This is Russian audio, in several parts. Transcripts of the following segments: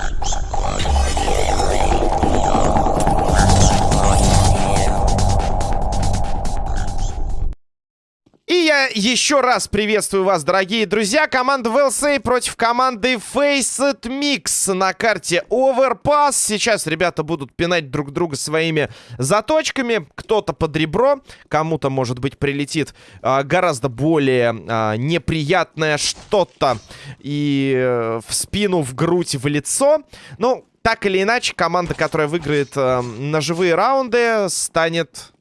Thank you. Еще раз приветствую вас, дорогие друзья. Команда VLC против команды Faceit Mix на карте Overpass. Сейчас ребята будут пинать друг друга своими заточками. Кто-то под ребро, кому-то, может быть, прилетит а, гораздо более а, неприятное что-то и э, в спину, в грудь, в лицо. Ну, так или иначе, команда, которая выиграет э, ножевые раунды, станет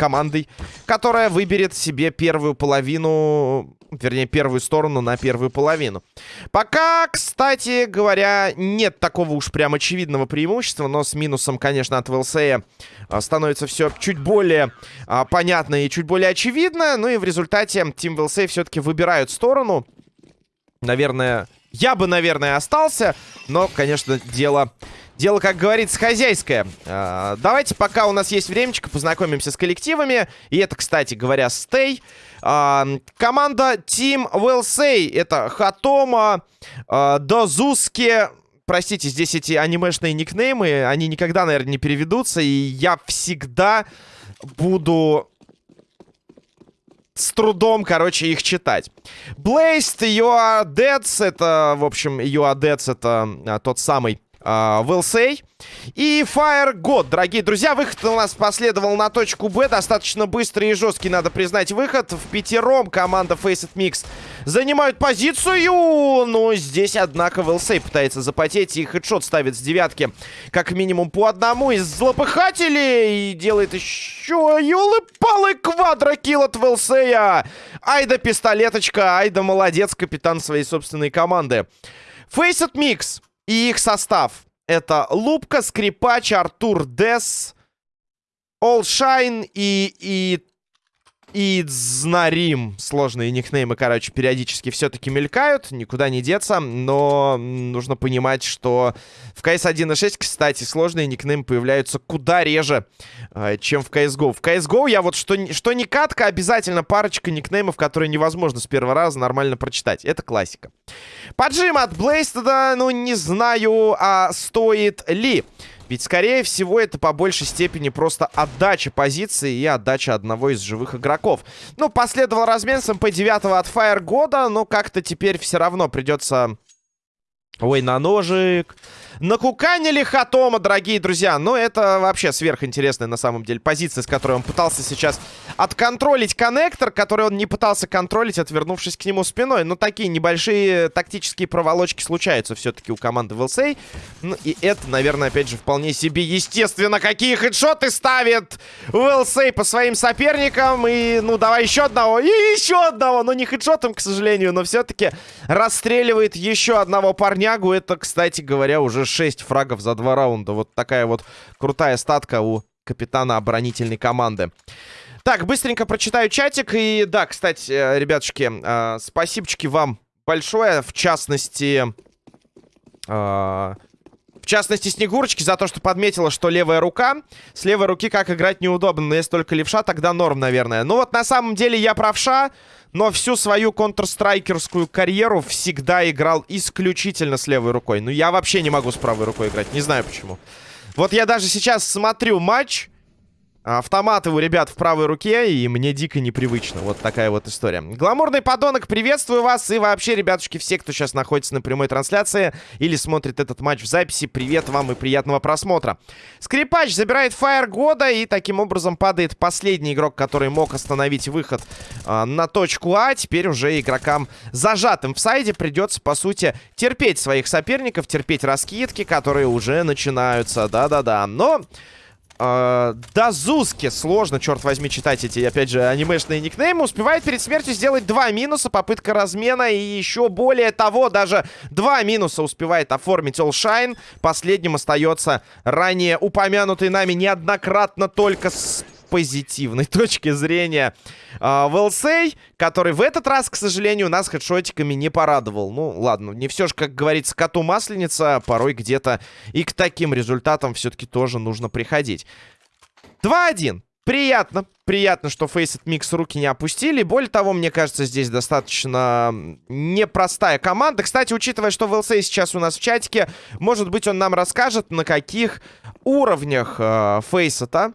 командой, которая выберет себе первую половину, вернее, первую сторону на первую половину. Пока, кстати говоря, нет такого уж прям очевидного преимущества, но с минусом, конечно, от ВЛС становится все чуть более а, понятно и чуть более очевидно. Ну и в результате Team ВЛС все-таки выбирают сторону. Наверное, я бы, наверное, остался, но, конечно, дело Дело, как говорится, хозяйское. А, давайте, пока у нас есть времечко, познакомимся с коллективами. И это, кстати говоря, Стей. А, команда Team Will Say. Это Хатома, а, Дозуски... Простите, здесь эти анимешные никнеймы, они никогда, наверное, не переведутся. И я всегда буду с трудом, короче, их читать. Blazed, You Are Dead, это, в общем, You Are Dead, это а, тот самый Will say. И Fire God, дорогие друзья. Выход у нас последовал на точку Б. Достаточно быстрый и жесткий, надо признать, выход. В пятером команда Faceit Mix занимают позицию. Но здесь, однако, say пытается запотеть. И хедшот ставит с девятки как минимум по одному из злопыхателей. И делает еще елы-палы квадрокилл от say. Айда пистолеточка, Айда молодец, капитан своей собственной команды. Faceit Mix и их состав. Это Лупка, Скрипач, Артур Дес, Олшайн и, и и Знарим. Сложные никнеймы, короче, периодически все-таки мелькают. Никуда не деться. Но нужно понимать, что в CS 1.6, кстати, сложные никнеймы появляются куда реже, э, чем в CSGO. В CSGO я вот что, что не катка, обязательно парочка никнеймов, которые невозможно с первого раза нормально прочитать. Это классика. Поджим от Блейстеда, ну, не знаю, а стоит ли. Ведь, скорее всего, это по большей степени просто отдача позиции и отдача одного из живых игроков. Ну, последовал размен с МП-9 от Fire года, но как-то теперь все равно придется... Ой, на ножик. Накуканили Хатома, дорогие друзья. Но это вообще сверхинтересная на самом деле позиция, с которой он пытался сейчас отконтролить коннектор, который он не пытался контролить, отвернувшись к нему спиной. Но такие небольшие тактические проволочки случаются все-таки у команды Вилсей. Ну и это, наверное, опять же, вполне себе естественно. Какие хедшоты ставит Вилсей по своим соперникам. И, ну, давай еще одного. И еще одного. Но не хедшотом, к сожалению, но все-таки расстреливает еще одного парнягу. Это, кстати говоря, уже 6 фрагов за два раунда. Вот такая вот крутая статка у капитана оборонительной команды. Так, быстренько прочитаю чатик. И да, кстати, э, ребятушки, э, спасибочки вам большое. В частности... Э, в частности, Снегурочки за то, что подметила, что левая рука. С левой руки как играть неудобно. Но если только левша, тогда норм, наверное. Ну вот, на самом деле, я правша. Но всю свою контрстрайкерскую карьеру всегда играл исключительно с левой рукой. Ну, я вообще не могу с правой рукой играть. Не знаю почему. Вот я даже сейчас смотрю матч. Автоматы у ребят в правой руке, и мне дико непривычно. Вот такая вот история. Гламурный подонок, приветствую вас. И вообще, ребятушки, все, кто сейчас находится на прямой трансляции или смотрит этот матч в записи, привет вам и приятного просмотра. Скрипач забирает фаер года, и таким образом падает последний игрок, который мог остановить выход э, на точку А. Теперь уже игрокам зажатым в сайде придется, по сути, терпеть своих соперников, терпеть раскидки, которые уже начинаются. Да-да-да. Но... Uh, Дазуски. Сложно, черт возьми, читать эти, опять же, анимешные никнеймы. Успевает перед смертью сделать два минуса. Попытка размена. И еще более того, даже два минуса успевает оформить Олшайн. Последним остается ранее упомянутый нами неоднократно только с позитивной точки зрения э, Велсей, который в этот раз, к сожалению, нас хедшотиками не порадовал. Ну, ладно, не все же, как говорится, коту масленица, порой где-то и к таким результатам все-таки тоже нужно приходить. 2-1. Приятно, приятно, что Faceit Mix руки не опустили. Более того, мне кажется, здесь достаточно непростая команда. Кстати, учитывая, что VLC сейчас у нас в чатике, может быть, он нам расскажет, на каких уровнях э, Faceit э,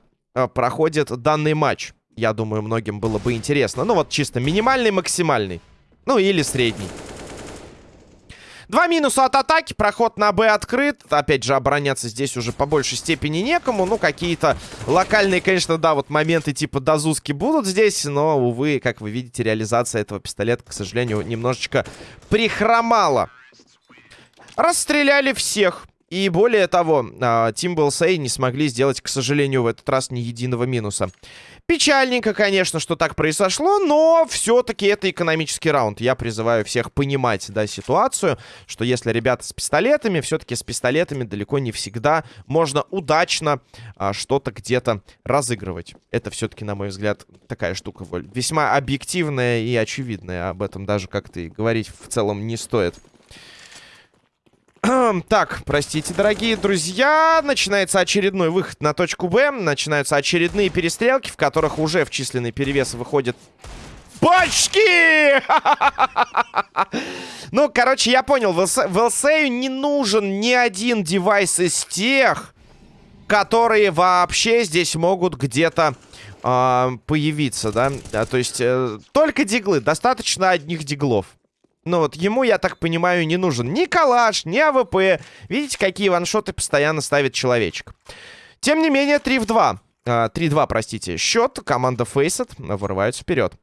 проходит данный матч. Я думаю, многим было бы интересно. Ну вот чисто минимальный, максимальный. Ну или средний. Два минуса от атаки. Проход на Б открыт. Опять же, обороняться здесь уже по большей степени некому. Ну, какие-то локальные, конечно, да, вот моменты типа дозуски будут здесь. Но, увы, как вы видите, реализация этого пистолета, к сожалению, немножечко прихромала. Расстреляли всех. И более того, Team Bellsay не смогли сделать, к сожалению, в этот раз ни единого минуса. Печальненько, конечно, что так произошло, но все-таки это экономический раунд. Я призываю всех понимать, да, ситуацию, что если ребята с пистолетами, все-таки с пистолетами далеко не всегда можно удачно а, что-то где-то разыгрывать. Это все-таки, на мой взгляд, такая штука весьма объективная и очевидная. Об этом даже как-то и говорить в целом не стоит. Так, простите, дорогие друзья. Начинается очередной выход на точку Б. Начинаются очередные перестрелки, в которых уже в численный перевес выходит Бачки! Ну, короче, я понял. В ЛСЕю не нужен ни один девайс из тех, которые вообще здесь могут где-то э, появиться, да? То есть, э, только диглы. Достаточно одних диглов. Ну вот ему, я так понимаю, не нужен ни калаш, ни AWP. Видите, какие one-shot ы постоянно ставит человечек. Тем не менее, 3 в 2. 3-2, а, простите, счет. Команда Faceit вырывается вперед.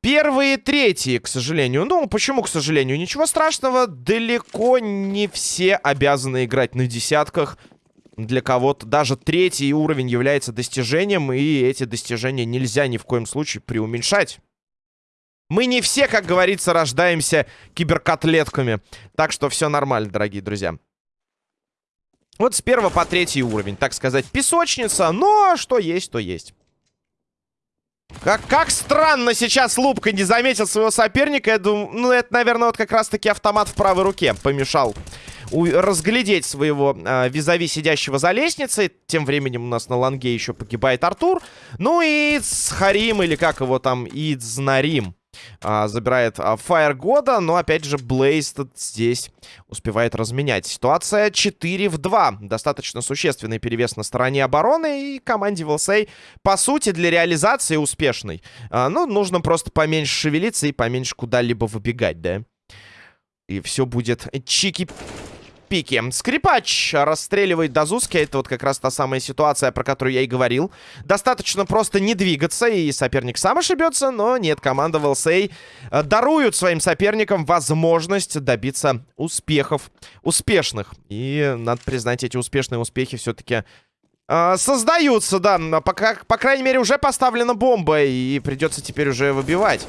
Первые третьи, к сожалению. Ну, почему, к сожалению? Ничего страшного. Далеко не все обязаны играть на десятках. Для кого-то даже третий уровень является достижением. И эти достижения нельзя ни в коем случае преуменьшать. Мы не все, как говорится, рождаемся киберкотлетками. Так что все нормально, дорогие друзья. Вот с первого по третий уровень, так сказать, песочница. Но что есть, то есть. Как, как странно сейчас Лупка не заметил своего соперника. Я думаю, ну это, наверное, вот как раз-таки автомат в правой руке помешал разглядеть своего э, визави сидящего за лестницей. Тем временем у нас на ланге еще погибает Артур. Ну и с Харим, или как его там, Идзнарим а, забирает а, Fire года, но опять же Блейз здесь успевает разменять. Ситуация 4 в 2. Достаточно существенный перевес на стороне обороны и команде Вилсей, по сути, для реализации успешной. А, ну, нужно просто поменьше шевелиться и поменьше куда-либо выбегать, да? И все будет чики пике. Скрипач расстреливает Дазуски. Это вот как раз та самая ситуация, про которую я и говорил. Достаточно просто не двигаться, и соперник сам ошибется. Но нет, команда ВЛСА э, даруют своим соперникам возможность добиться успехов успешных. И, надо признать, эти успешные успехи все-таки... Э, создаются, да. По, по крайней мере, уже поставлена бомба, и придется теперь уже выбивать.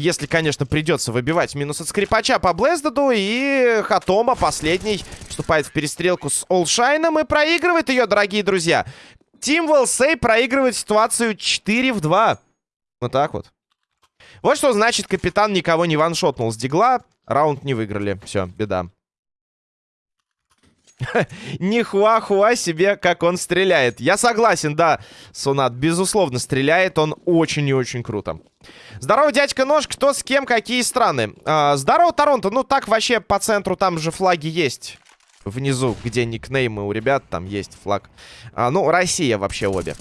Если, конечно, придется выбивать минус от скрипача по Блездеду. И Хатома, последний, вступает в перестрелку с Олшайном и проигрывает ее, дорогие друзья. Тим Велсей проигрывает ситуацию 4 в 2. Вот так вот. Вот что значит, капитан никого не ваншотнул с дигла. Раунд не выиграли. Все, беда. Нихуа-хуа себе, как он стреляет. Я согласен, да, Сунат, безусловно, стреляет он очень и очень круто. Здорово, дядька Нож, кто с кем, какие страны? А, здорово, Торонто, ну так вообще по центру там же флаги есть. Внизу, где никнеймы у ребят, там есть флаг. А, ну, Россия вообще обе.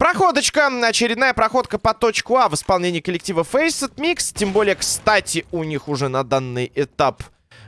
Проходочка, очередная проходка по точку А в исполнении коллектива Faceit Mix. Тем более, кстати, у них уже на данный этап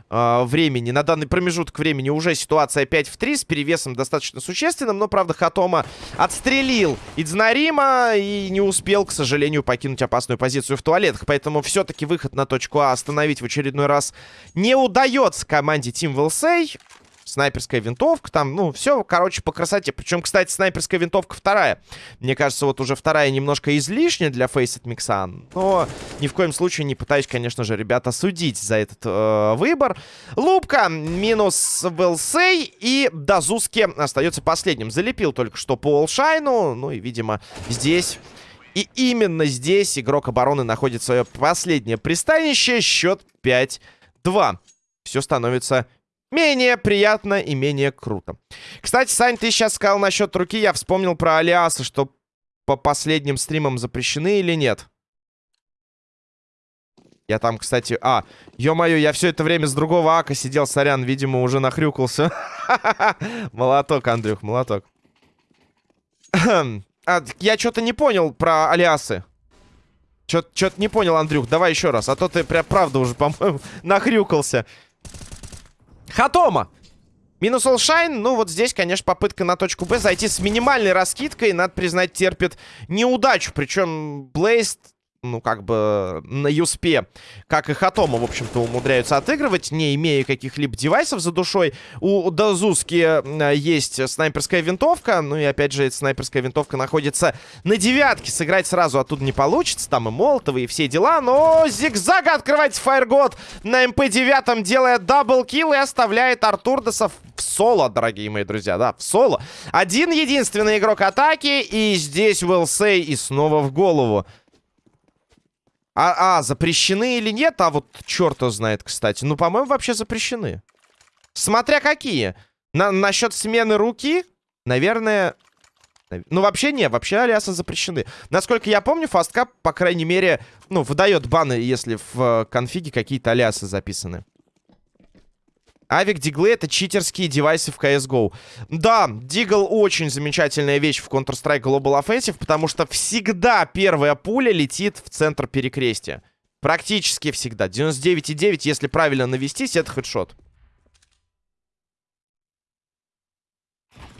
э, времени, на данный промежуток времени уже ситуация 5 в 3 с перевесом достаточно существенным. Но, правда, Хатома отстрелил Идзнарима и не успел, к сожалению, покинуть опасную позицию в туалетах. Поэтому все-таки выход на точку А остановить в очередной раз не удается команде Team Wilsey снайперская винтовка, там, ну, все, короче, по красоте. Причем, кстати, снайперская винтовка вторая. Мне кажется, вот уже вторая немножко излишняя для Faceit Mixan. Но ни в коем случае не пытаюсь, конечно же, ребята, судить за этот э, выбор. Лупка минус Велсей и Дазуски остается последним. Залепил только что по Олшайну. Ну и, видимо, здесь... И именно здесь игрок обороны находит свое последнее пристанище. Счет 5-2. Все становится менее приятно и менее круто. Кстати, Сань, ты сейчас сказал насчет руки. Я вспомнил про алиасы, что по последним стримам запрещены или нет. Я там, кстати... А, ё-моё, я все это время с другого ака сидел, сорян, видимо, уже нахрюкался. Молоток, Андрюх, молоток. а, я что-то не понял про алиасы. Что-то не понял, Андрюх. Давай еще раз. А то ты прям правда уже, по-моему, нахрюкался. Хатома! Минус Олшайн, ну вот здесь, конечно, попытка на точку Б зайти с минимальной раскидкой, надо признать, терпит неудачу. Причем Блейст ну, как бы на Юспе, как и Хатома, в общем-то, умудряются отыгрывать, не имея каких-либо девайсов за душой. У Дазуски есть снайперская винтовка, ну и, опять же, эта снайперская винтовка находится на девятке. Сыграть сразу оттуда не получится, там и Молотовы, и все дела, но зигзага открывается Фаергод на МП-9, делая double kill и оставляет Артурдаса в соло, дорогие мои друзья, да, в соло. Один единственный игрок атаки, и здесь Уэлсей и снова в голову. А, а, запрещены или нет? А вот черт знает, кстати. Ну, по-моему, вообще запрещены. Смотря какие. На насчет смены руки, наверное... Ну, вообще не, вообще алиасы запрещены. Насколько я помню, фасткап, по крайней мере, ну, выдает баны, если в конфиге какие-то алиасы записаны. Авик Диглы это читерские девайсы в CSGO. Да, Дигл очень замечательная вещь в Counter-Strike Global Offensive, потому что всегда первая пуля летит в центр перекрестия. Практически всегда. 99,9, если правильно навестись, это хедшот.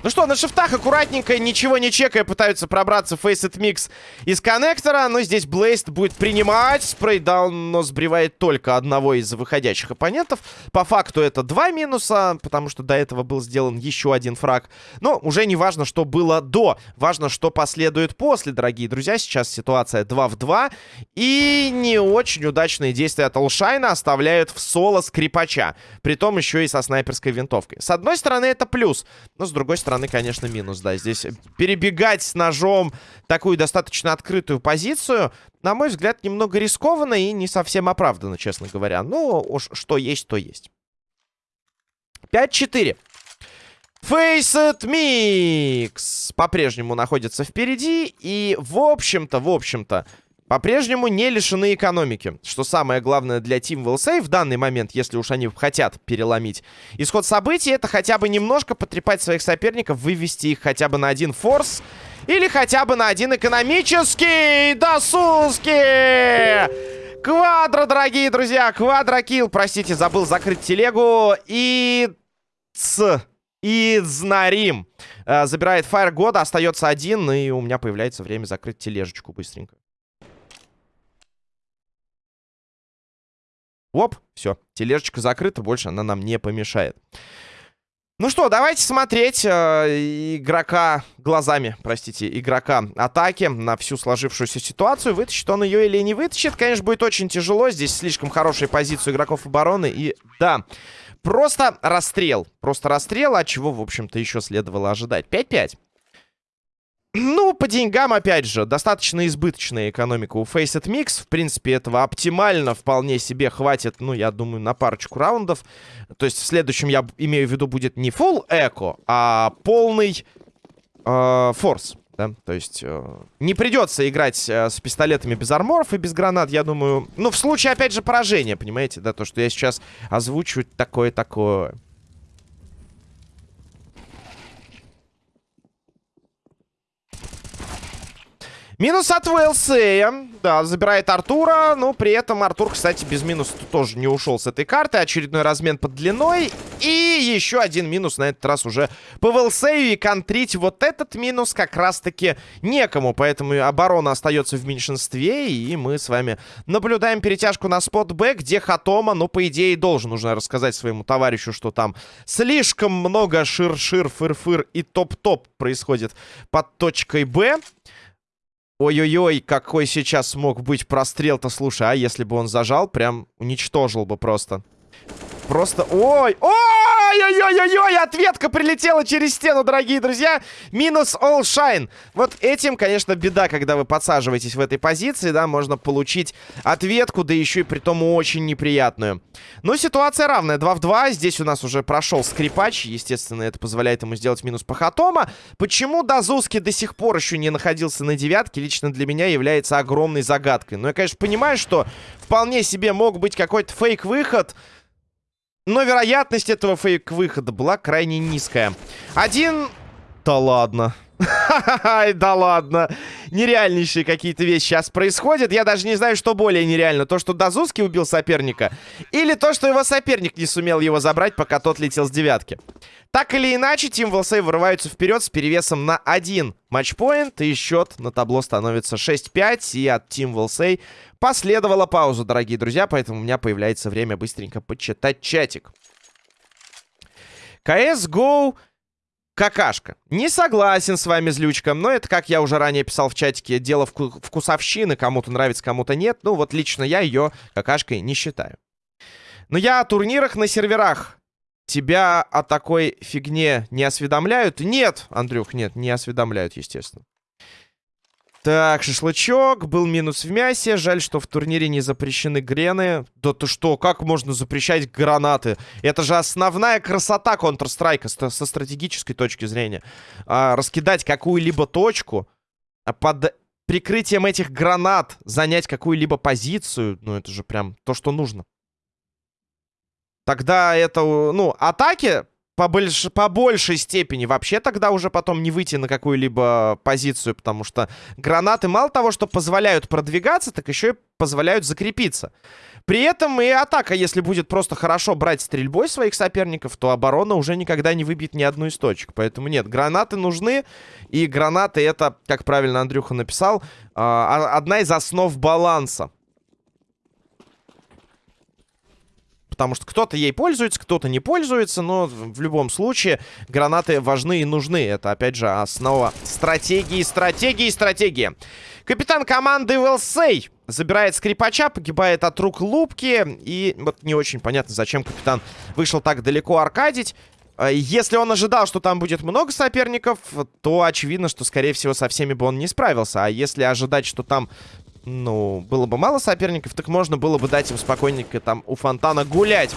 Ну что, на шифтах аккуратненько, ничего не чекая, пытаются пробраться Faceit Mix из коннектора. Но здесь Блейст будет принимать. Спрейдаун, но сбривает только одного из выходящих оппонентов. По факту это два минуса, потому что до этого был сделан еще один фраг. Но уже не важно, что было до. Важно, что последует после, дорогие друзья. Сейчас ситуация 2 в 2. И не очень удачные действия от Олшайна оставляют в соло скрипача. Притом еще и со снайперской винтовкой. С одной стороны, это плюс. Но с другой стороны, стороны, конечно, минус, да. Здесь перебегать с ножом такую достаточно открытую позицию, на мой взгляд, немного рискованно и не совсем оправданно, честно говоря. Ну, уж что есть, то есть. 5-4. Faceit Mix по-прежнему находится впереди. И, в общем-то, в общем-то, по-прежнему не лишены экономики. Что самое главное для Team Will в данный момент, если уж они хотят переломить исход событий, это хотя бы немножко потрепать своих соперников, вывести их хотя бы на один форс. Или хотя бы на один экономический досуски! Квадро, дорогие друзья! Квадрокилл, простите, забыл закрыть телегу. И... Ц... И Знарим. Э, забирает фаер года, остается один, и у меня появляется время закрыть тележечку быстренько. Оп, все, тележечка закрыта, больше она нам не помешает. Ну что, давайте смотреть э, игрока глазами, простите, игрока атаки на всю сложившуюся ситуацию. Вытащит он ее или не вытащит, конечно, будет очень тяжело. Здесь слишком хорошая позиция игроков обороны. И да, просто расстрел. Просто расстрел, от чего, в общем-то, еще следовало ожидать. 5-5. Ну, по деньгам, опять же, достаточно избыточная экономика у Faceit Mix. В принципе, этого оптимально вполне себе хватит, ну, я думаю, на парочку раундов. То есть в следующем, я имею в виду, будет не full эко, а полный э, форс. Да? То есть э, не придется играть э, с пистолетами без арморов и без гранат, я думаю. Ну, в случае, опять же, поражения, понимаете, да? То, что я сейчас озвучиваю такое-такое. Минус от Уэлсея. Да, забирает Артура. Ну, при этом Артур, кстати, без минуса тоже не ушел с этой карты. Очередной размен под длиной. И еще один минус на этот раз уже по Уэлсею. И контрить вот этот минус как раз-таки некому. Поэтому оборона остается в меньшинстве. И мы с вами наблюдаем перетяжку на спот Б, где Хатома, ну, по идее, должен уже рассказать своему товарищу, что там слишком много шир-шир, фыр-фыр и топ-топ происходит под точкой Б. Ой-ой-ой, какой сейчас мог быть прострел-то, слушай, а если бы он зажал, прям уничтожил бы просто. Просто... Ой! Ой-ой-ой-ой! Ответка прилетела через стену, дорогие друзья. Минус All Shine. Вот этим, конечно, беда, когда вы подсаживаетесь в этой позиции, да, можно получить ответку, да еще и при том очень неприятную. Но ситуация равная. 2 в 2. Здесь у нас уже прошел скрипач. Естественно, это позволяет ему сделать минус по хатома. Почему Дазуски до сих пор еще не находился на девятке, лично для меня является огромной загадкой. Но я, конечно, понимаю, что вполне себе мог быть какой-то фейк-выход... Но вероятность этого фейк-выхода была крайне низкая. Один... Да ладно. да ладно. Нереальнейшие какие-то вещи сейчас происходят. Я даже не знаю, что более нереально. То, что Дазуски убил соперника. Или то, что его соперник не сумел его забрать, пока тот летел с девятки. Так или иначе, Тим Волсей вырываются вперед с перевесом на один матчпоинт. И счет на табло становится 6-5. И от Тим Волсей последовала пауза, дорогие друзья. Поэтому у меня появляется время быстренько почитать чатик. CSGO какашка. Не согласен с вами, злючка, но это, как я уже ранее писал в чатике, дело вку вкусовщины. Кому-то нравится, кому-то нет. Ну вот лично я ее какашкой не считаю. Но я о турнирах на серверах. Тебя о такой фигне не осведомляют? Нет, Андрюх, нет, не осведомляют, естественно. Так, шашлычок. Был минус в мясе. Жаль, что в турнире не запрещены грены. Да ты что, как можно запрещать гранаты? Это же основная красота Counter-Strike со стратегической точки зрения. А, раскидать какую-либо точку а под прикрытием этих гранат занять какую-либо позицию. Ну, это же прям то, что нужно. Тогда это, ну, атаки по, больш... по большей степени вообще тогда уже потом не выйти на какую-либо позицию, потому что гранаты мало того, что позволяют продвигаться, так еще и позволяют закрепиться. При этом и атака, если будет просто хорошо брать стрельбой своих соперников, то оборона уже никогда не выбьет ни одну из точек. Поэтому нет, гранаты нужны, и гранаты это, как правильно Андрюха написал, а, одна из основ баланса. Потому что кто-то ей пользуется, кто-то не пользуется, но в любом случае гранаты важны и нужны. Это, опять же, основа стратегии, стратегии, стратегии. Капитан команды Велсей забирает скрипача, погибает от рук Лупки. И вот не очень понятно, зачем капитан вышел так далеко аркадить. А если он ожидал, что там будет много соперников, то очевидно, что, скорее всего, со всеми бы он не справился. А если ожидать, что там ну, было бы мало соперников, так можно было бы дать им спокойненько там у фонтана гулять.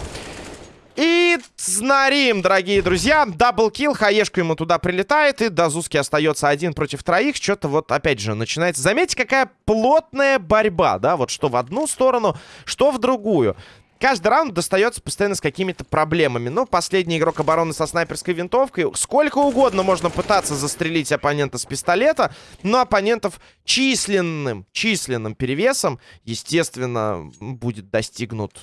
И знарим, дорогие друзья. Даблкил, хаешка ему туда прилетает, и Дазуски остается один против троих. Что-то вот, опять же, начинается... Заметьте, какая плотная борьба, да? Вот что в одну сторону, что в другую. Каждый раунд достается постоянно с какими-то проблемами. Ну, последний игрок обороны со снайперской винтовкой. Сколько угодно можно пытаться застрелить оппонента с пистолета, но оппонентов численным, численным перевесом, естественно, будет достигнут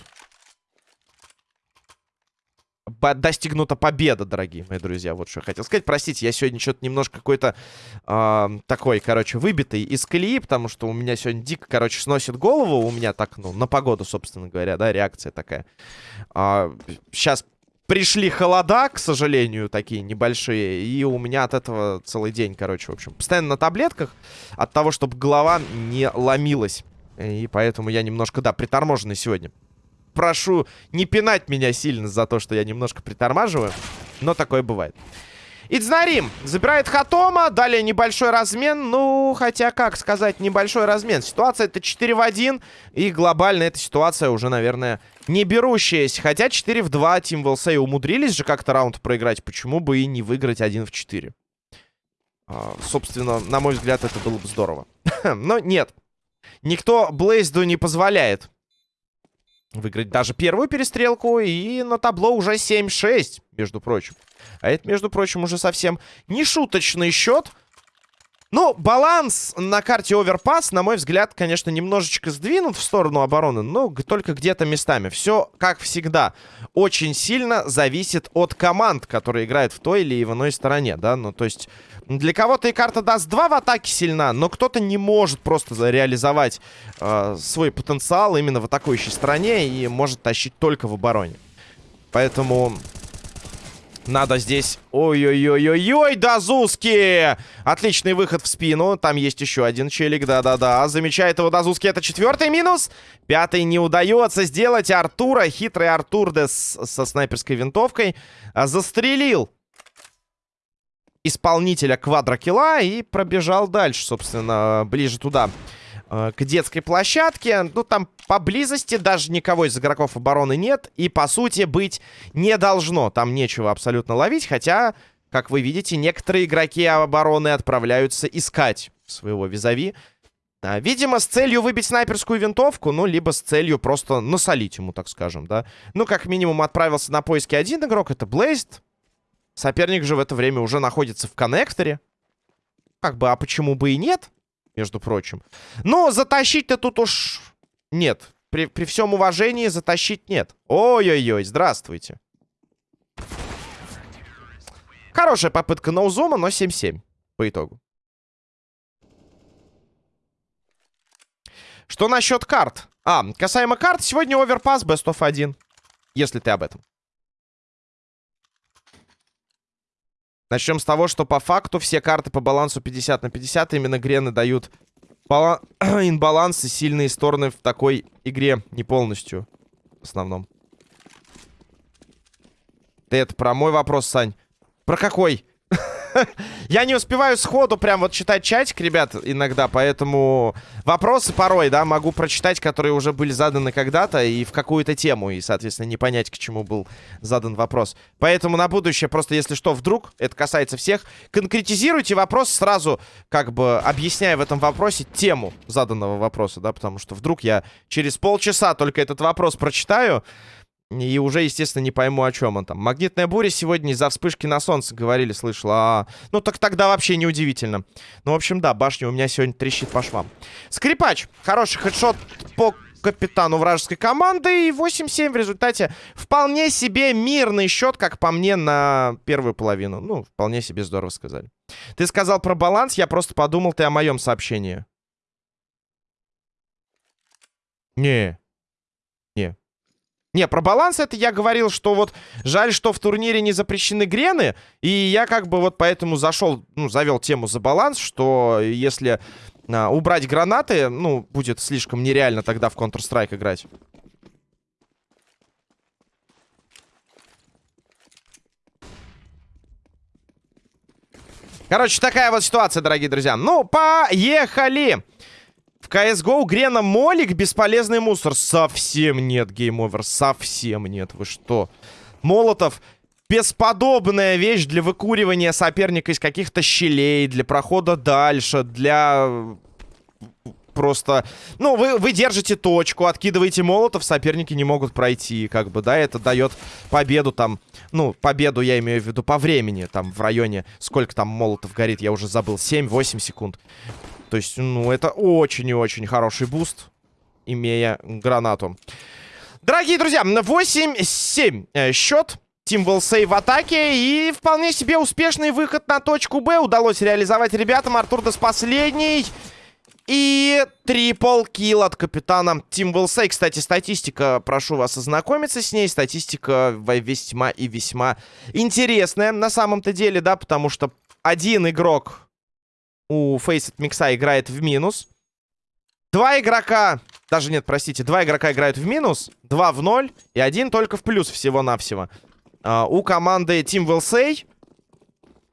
достигнута победа, дорогие мои друзья. Вот что я хотел сказать. Простите, я сегодня что-то немножко какой-то э, такой, короче, выбитый из колеи, потому что у меня сегодня дико, короче, сносит голову. У меня так, ну, на погоду, собственно говоря, да, реакция такая. Э, сейчас пришли холода, к сожалению, такие небольшие, и у меня от этого целый день, короче, в общем, постоянно на таблетках от того, чтобы голова не ломилась. И поэтому я немножко, да, приторможенный сегодня прошу не пинать меня сильно за то, что я немножко притормаживаю. Но такое бывает. Идзнарим забирает Хатома. Далее небольшой размен. Ну, хотя, как сказать, небольшой размен. Ситуация это 4 в 1. И глобально эта ситуация уже, наверное, не берущаяся. Хотя 4 в 2 Тим Велсей умудрились же как-то раунд проиграть. Почему бы и не выиграть 1 в 4? А, собственно, на мой взгляд, это было бы здорово. Но нет. Никто Блейзду не позволяет выиграть даже первую перестрелку. И на табло уже 7-6, между прочим. А это, между прочим, уже совсем не шуточный счет. Ну, баланс на карте Оверпас, на мой взгляд, конечно, немножечко сдвинут в сторону обороны, но только где-то местами. Все, как всегда, очень сильно зависит от команд, которые играют в той или иной стороне, да. Ну, то есть, для кого-то и карта даст 2 в атаке сильна, но кто-то не может просто реализовать э, свой потенциал именно в атакующей стороне и может тащить только в обороне. Поэтому Надо здесь... Ой-ой-ой-ой-ой, Дазуски! Отличный выход в спину. Там есть еще один челик, да-да-да. Замечает его Дазуски. Это четвертый минус. Пятый не удается сделать. Артура, хитрый Артур Дес со снайперской винтовкой, а, застрелил исполнителя квадрокила и пробежал дальше, собственно, ближе туда. Э, к детской площадке. Ну, там поблизости даже никого из игроков обороны нет. И, по сути, быть не должно. Там нечего абсолютно ловить. Хотя, как вы видите, некоторые игроки обороны отправляются искать своего визави. А, видимо, с целью выбить снайперскую винтовку, ну, либо с целью просто насолить ему, так скажем, да. Ну, как минимум, отправился на поиски один игрок, это Блейст. Соперник же в это время уже находится в коннекторе. Как бы, а почему бы и нет? между прочим. Но затащить-то тут уж нет. При, при всем уважении затащить нет. Ой-ой-ой, здравствуйте. Хорошая попытка ноузума, но 7-7 по итогу. Что насчет карт? А, касаемо карт, сегодня оверпас best of 1. Если ты об этом. Начнем с того, что по факту все карты по балансу 50 на 50 именно грены дают бала... инбаланс и сильные стороны в такой игре. Не полностью, в основном. Ты это про мой вопрос, Сань? Про какой? Я не успеваю сходу прям вот читать чатик, ребят, иногда, поэтому вопросы порой, да, могу прочитать, которые уже были заданы когда-то и в какую-то тему, и, соответственно, не понять, к чему был задан вопрос. Поэтому на будущее, просто если что, вдруг, это касается всех, конкретизируйте вопрос сразу, как бы объясняя в этом вопросе тему заданного вопроса, да, потому что вдруг я через полчаса только этот вопрос прочитаю, и уже, естественно, не пойму, о чем он там. Магнитная буря сегодня из-за вспышки на солнце, говорили, слышал. А, ну, так тогда вообще неудивительно. Ну, в общем, да, башня у меня сегодня трещит по швам. Скрипач. Хороший хедшот по капитану вражеской команды. И 8-7 в результате вполне себе мирный счет, как по мне, на первую половину. Ну, вполне себе здорово сказали. Ты сказал про баланс, я просто подумал, ты о моем сообщении. Не, не, про баланс это я говорил, что вот жаль, что в турнире не запрещены грены. И я как бы вот поэтому зашел, ну, завел тему за баланс, что если а, убрать гранаты, ну, будет слишком нереально тогда в Counter-Strike играть. Короче, такая вот ситуация, дорогие друзья. Ну, поехали! CSGO Грена Молик бесполезный мусор. Совсем нет, game over. Совсем нет. Вы что? Молотов бесподобная вещь для выкуривания соперника из каких-то щелей, для прохода дальше, для просто... Ну, вы, вы держите точку, откидываете молотов, соперники не могут пройти, как бы, да, это дает победу там, ну, победу я имею в виду по времени, там, в районе, сколько там молотов горит, я уже забыл, 7-8 секунд. То есть, ну, это очень и очень хороший буст, имея гранату. Дорогие друзья, 8-7 э, счет. Тим Волсей в атаке. И вполне себе успешный выход на точку Б удалось реализовать ребятам. Артур Дес последний. И трипл килл от капитана Тим Волсей. Кстати, статистика, прошу вас ознакомиться с ней. Статистика весьма и весьма интересная на самом-то деле, да, потому что один игрок у Фейсет Микса играет в минус. Два игрока, даже нет, простите, два игрока играют в минус, два в ноль и один только в плюс всего-навсего. Uh, у команды Team Will Say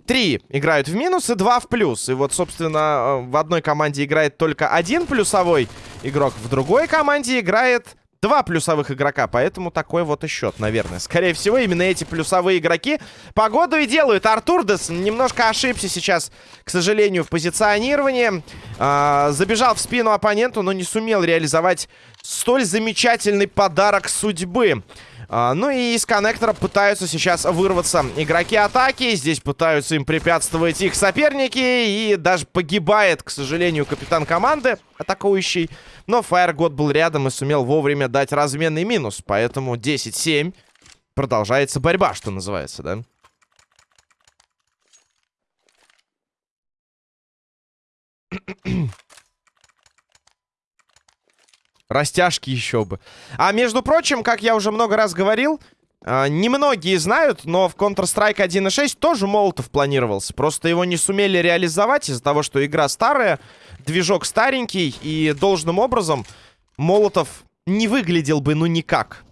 три играют в минус и два в плюс. И вот, собственно, в одной команде играет только один плюсовой игрок, в другой команде играет Два плюсовых игрока, поэтому такой вот и счет, наверное. Скорее всего, именно эти плюсовые игроки погоду и делают. Артурдес немножко ошибся сейчас, к сожалению, в позиционировании. А, забежал в спину оппоненту, но не сумел реализовать столь замечательный подарок судьбы. А, ну и из коннектора пытаются сейчас вырваться игроки атаки. Здесь пытаются им препятствовать их соперники. И даже погибает, к сожалению, капитан команды атакующий. Но Фаергод был рядом и сумел вовремя дать разменный минус. Поэтому 10-7. Продолжается борьба, что называется, да? Растяжки еще бы. А между прочим, как я уже много раз говорил, А, немногие знают, но в Counter-Strike 1.6 тоже Молотов планировался. Просто его не сумели реализовать из-за того, что игра старая, движок старенький, и должным образом Молотов не выглядел бы ну никак.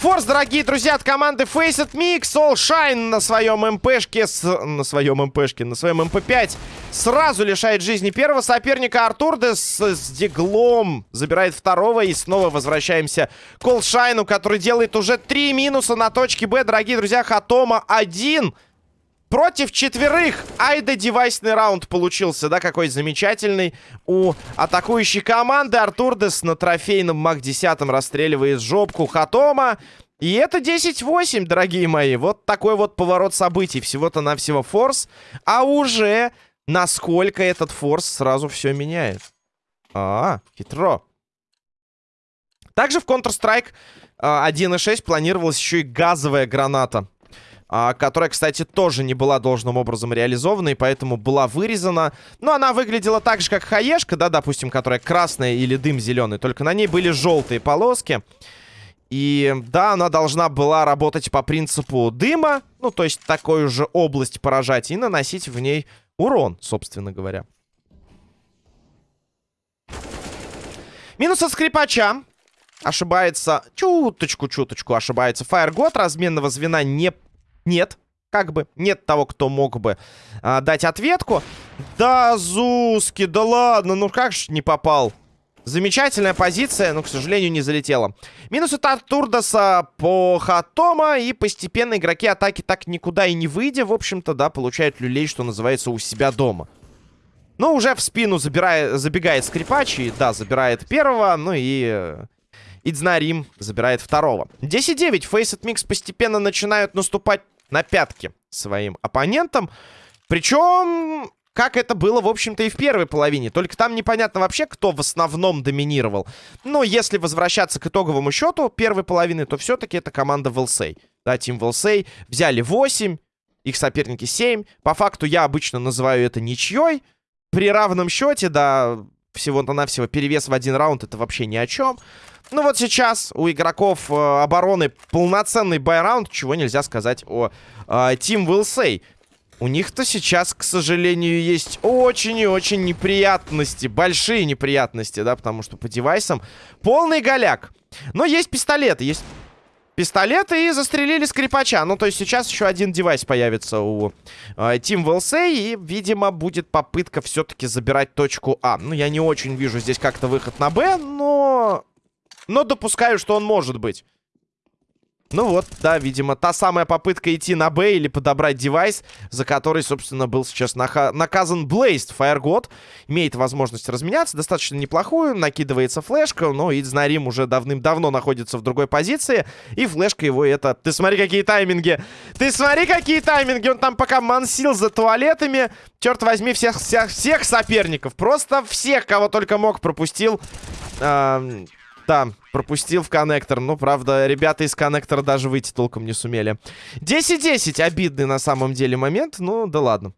Форс, дорогие друзья, от команды Faceit Mix. All Shine на своем МПшке, с... на своем МПшке, на своем МП5 сразу лишает жизни первого соперника. Артурдес с диглом забирает второго. И снова возвращаемся к All Shine, который делает уже три минуса на точке Б. Дорогие друзья, Хатома один. Против четверых. Ай да девайсный раунд получился, да, какой замечательный. У атакующей команды Артурдес на трофейном МАК-10 расстреливает жопку Хатома. И это 10-8, дорогие мои. Вот такой вот поворот событий. Всего-то навсего форс. А уже насколько этот форс сразу все меняет. А, хитро. Также в Counter-Strike 1.6 а, планировалась еще и газовая граната а, которая, кстати, тоже не была должным образом реализована, и поэтому была вырезана. Но она выглядела так же, как хаешка, да, допустим, которая красная или дым зеленый, только на ней были желтые полоски. И да, она должна была работать по принципу дыма, ну, то есть такую же область поражать и наносить в ней урон, собственно говоря. Минус от скрипача. Ошибается, чуточку-чуточку ошибается. Фаергод разменного звена не нет. Как бы нет того, кто мог бы а, дать ответку. Да, Зуски, да ладно, ну как же не попал? Замечательная позиция, но, к сожалению, не залетела. Минус от Артурдаса по Хатома. И постепенно игроки атаки так никуда и не выйдя, в общем-то, да, получают люлей, что называется, у себя дома. Но уже в спину забирает, забегает скрипач. И, да, забирает первого. Ну и... Идзнарим забирает второго. 10-9. Faceit Mix постепенно начинают наступать на пятки своим оппонентам. Причем, как это было, в общем-то, и в первой половине. Только там непонятно вообще, кто в основном доминировал. Но если возвращаться к итоговому счету первой половины, то все-таки это команда Велсей. Да, Тим Велсей взяли 8, их соперники 7. По факту я обычно называю это ничьей. При равном счете, да, всего-то навсего перевес в один раунд, это вообще ни о чем. Ну вот сейчас у игроков э, обороны полноценный байраунд, чего нельзя сказать о э, Team Will Say. У них-то сейчас, к сожалению, есть очень и очень неприятности, большие неприятности, да, потому что по девайсам полный голяк. Но есть пистолеты, есть пистолеты и застрелили скрипача. Ну, то есть сейчас еще один девайс появится у э, Team Say, и, видимо, будет попытка все-таки забирать точку А. Ну, я не очень вижу здесь как-то выход на Б, но но допускаю, что он может быть. Ну вот, да, видимо, та самая попытка идти на Б или подобрать девайс, за который, собственно, был сейчас наказан Блейст. Фаергод имеет возможность разменяться, достаточно неплохую, накидывается флешка, но Идзнарим уже давным-давно находится в другой позиции, и флешка его это... Ты смотри, какие тайминги! Ты смотри, какие тайминги! Он там пока мансил за туалетами, черт возьми, всех, всех, всех соперников, просто всех, кого только мог, пропустил... Э да, пропустил в коннектор. Ну, правда, ребята из коннектора даже выйти толком не сумели. 10-10. Обидный на самом деле момент. Ну, да ладно.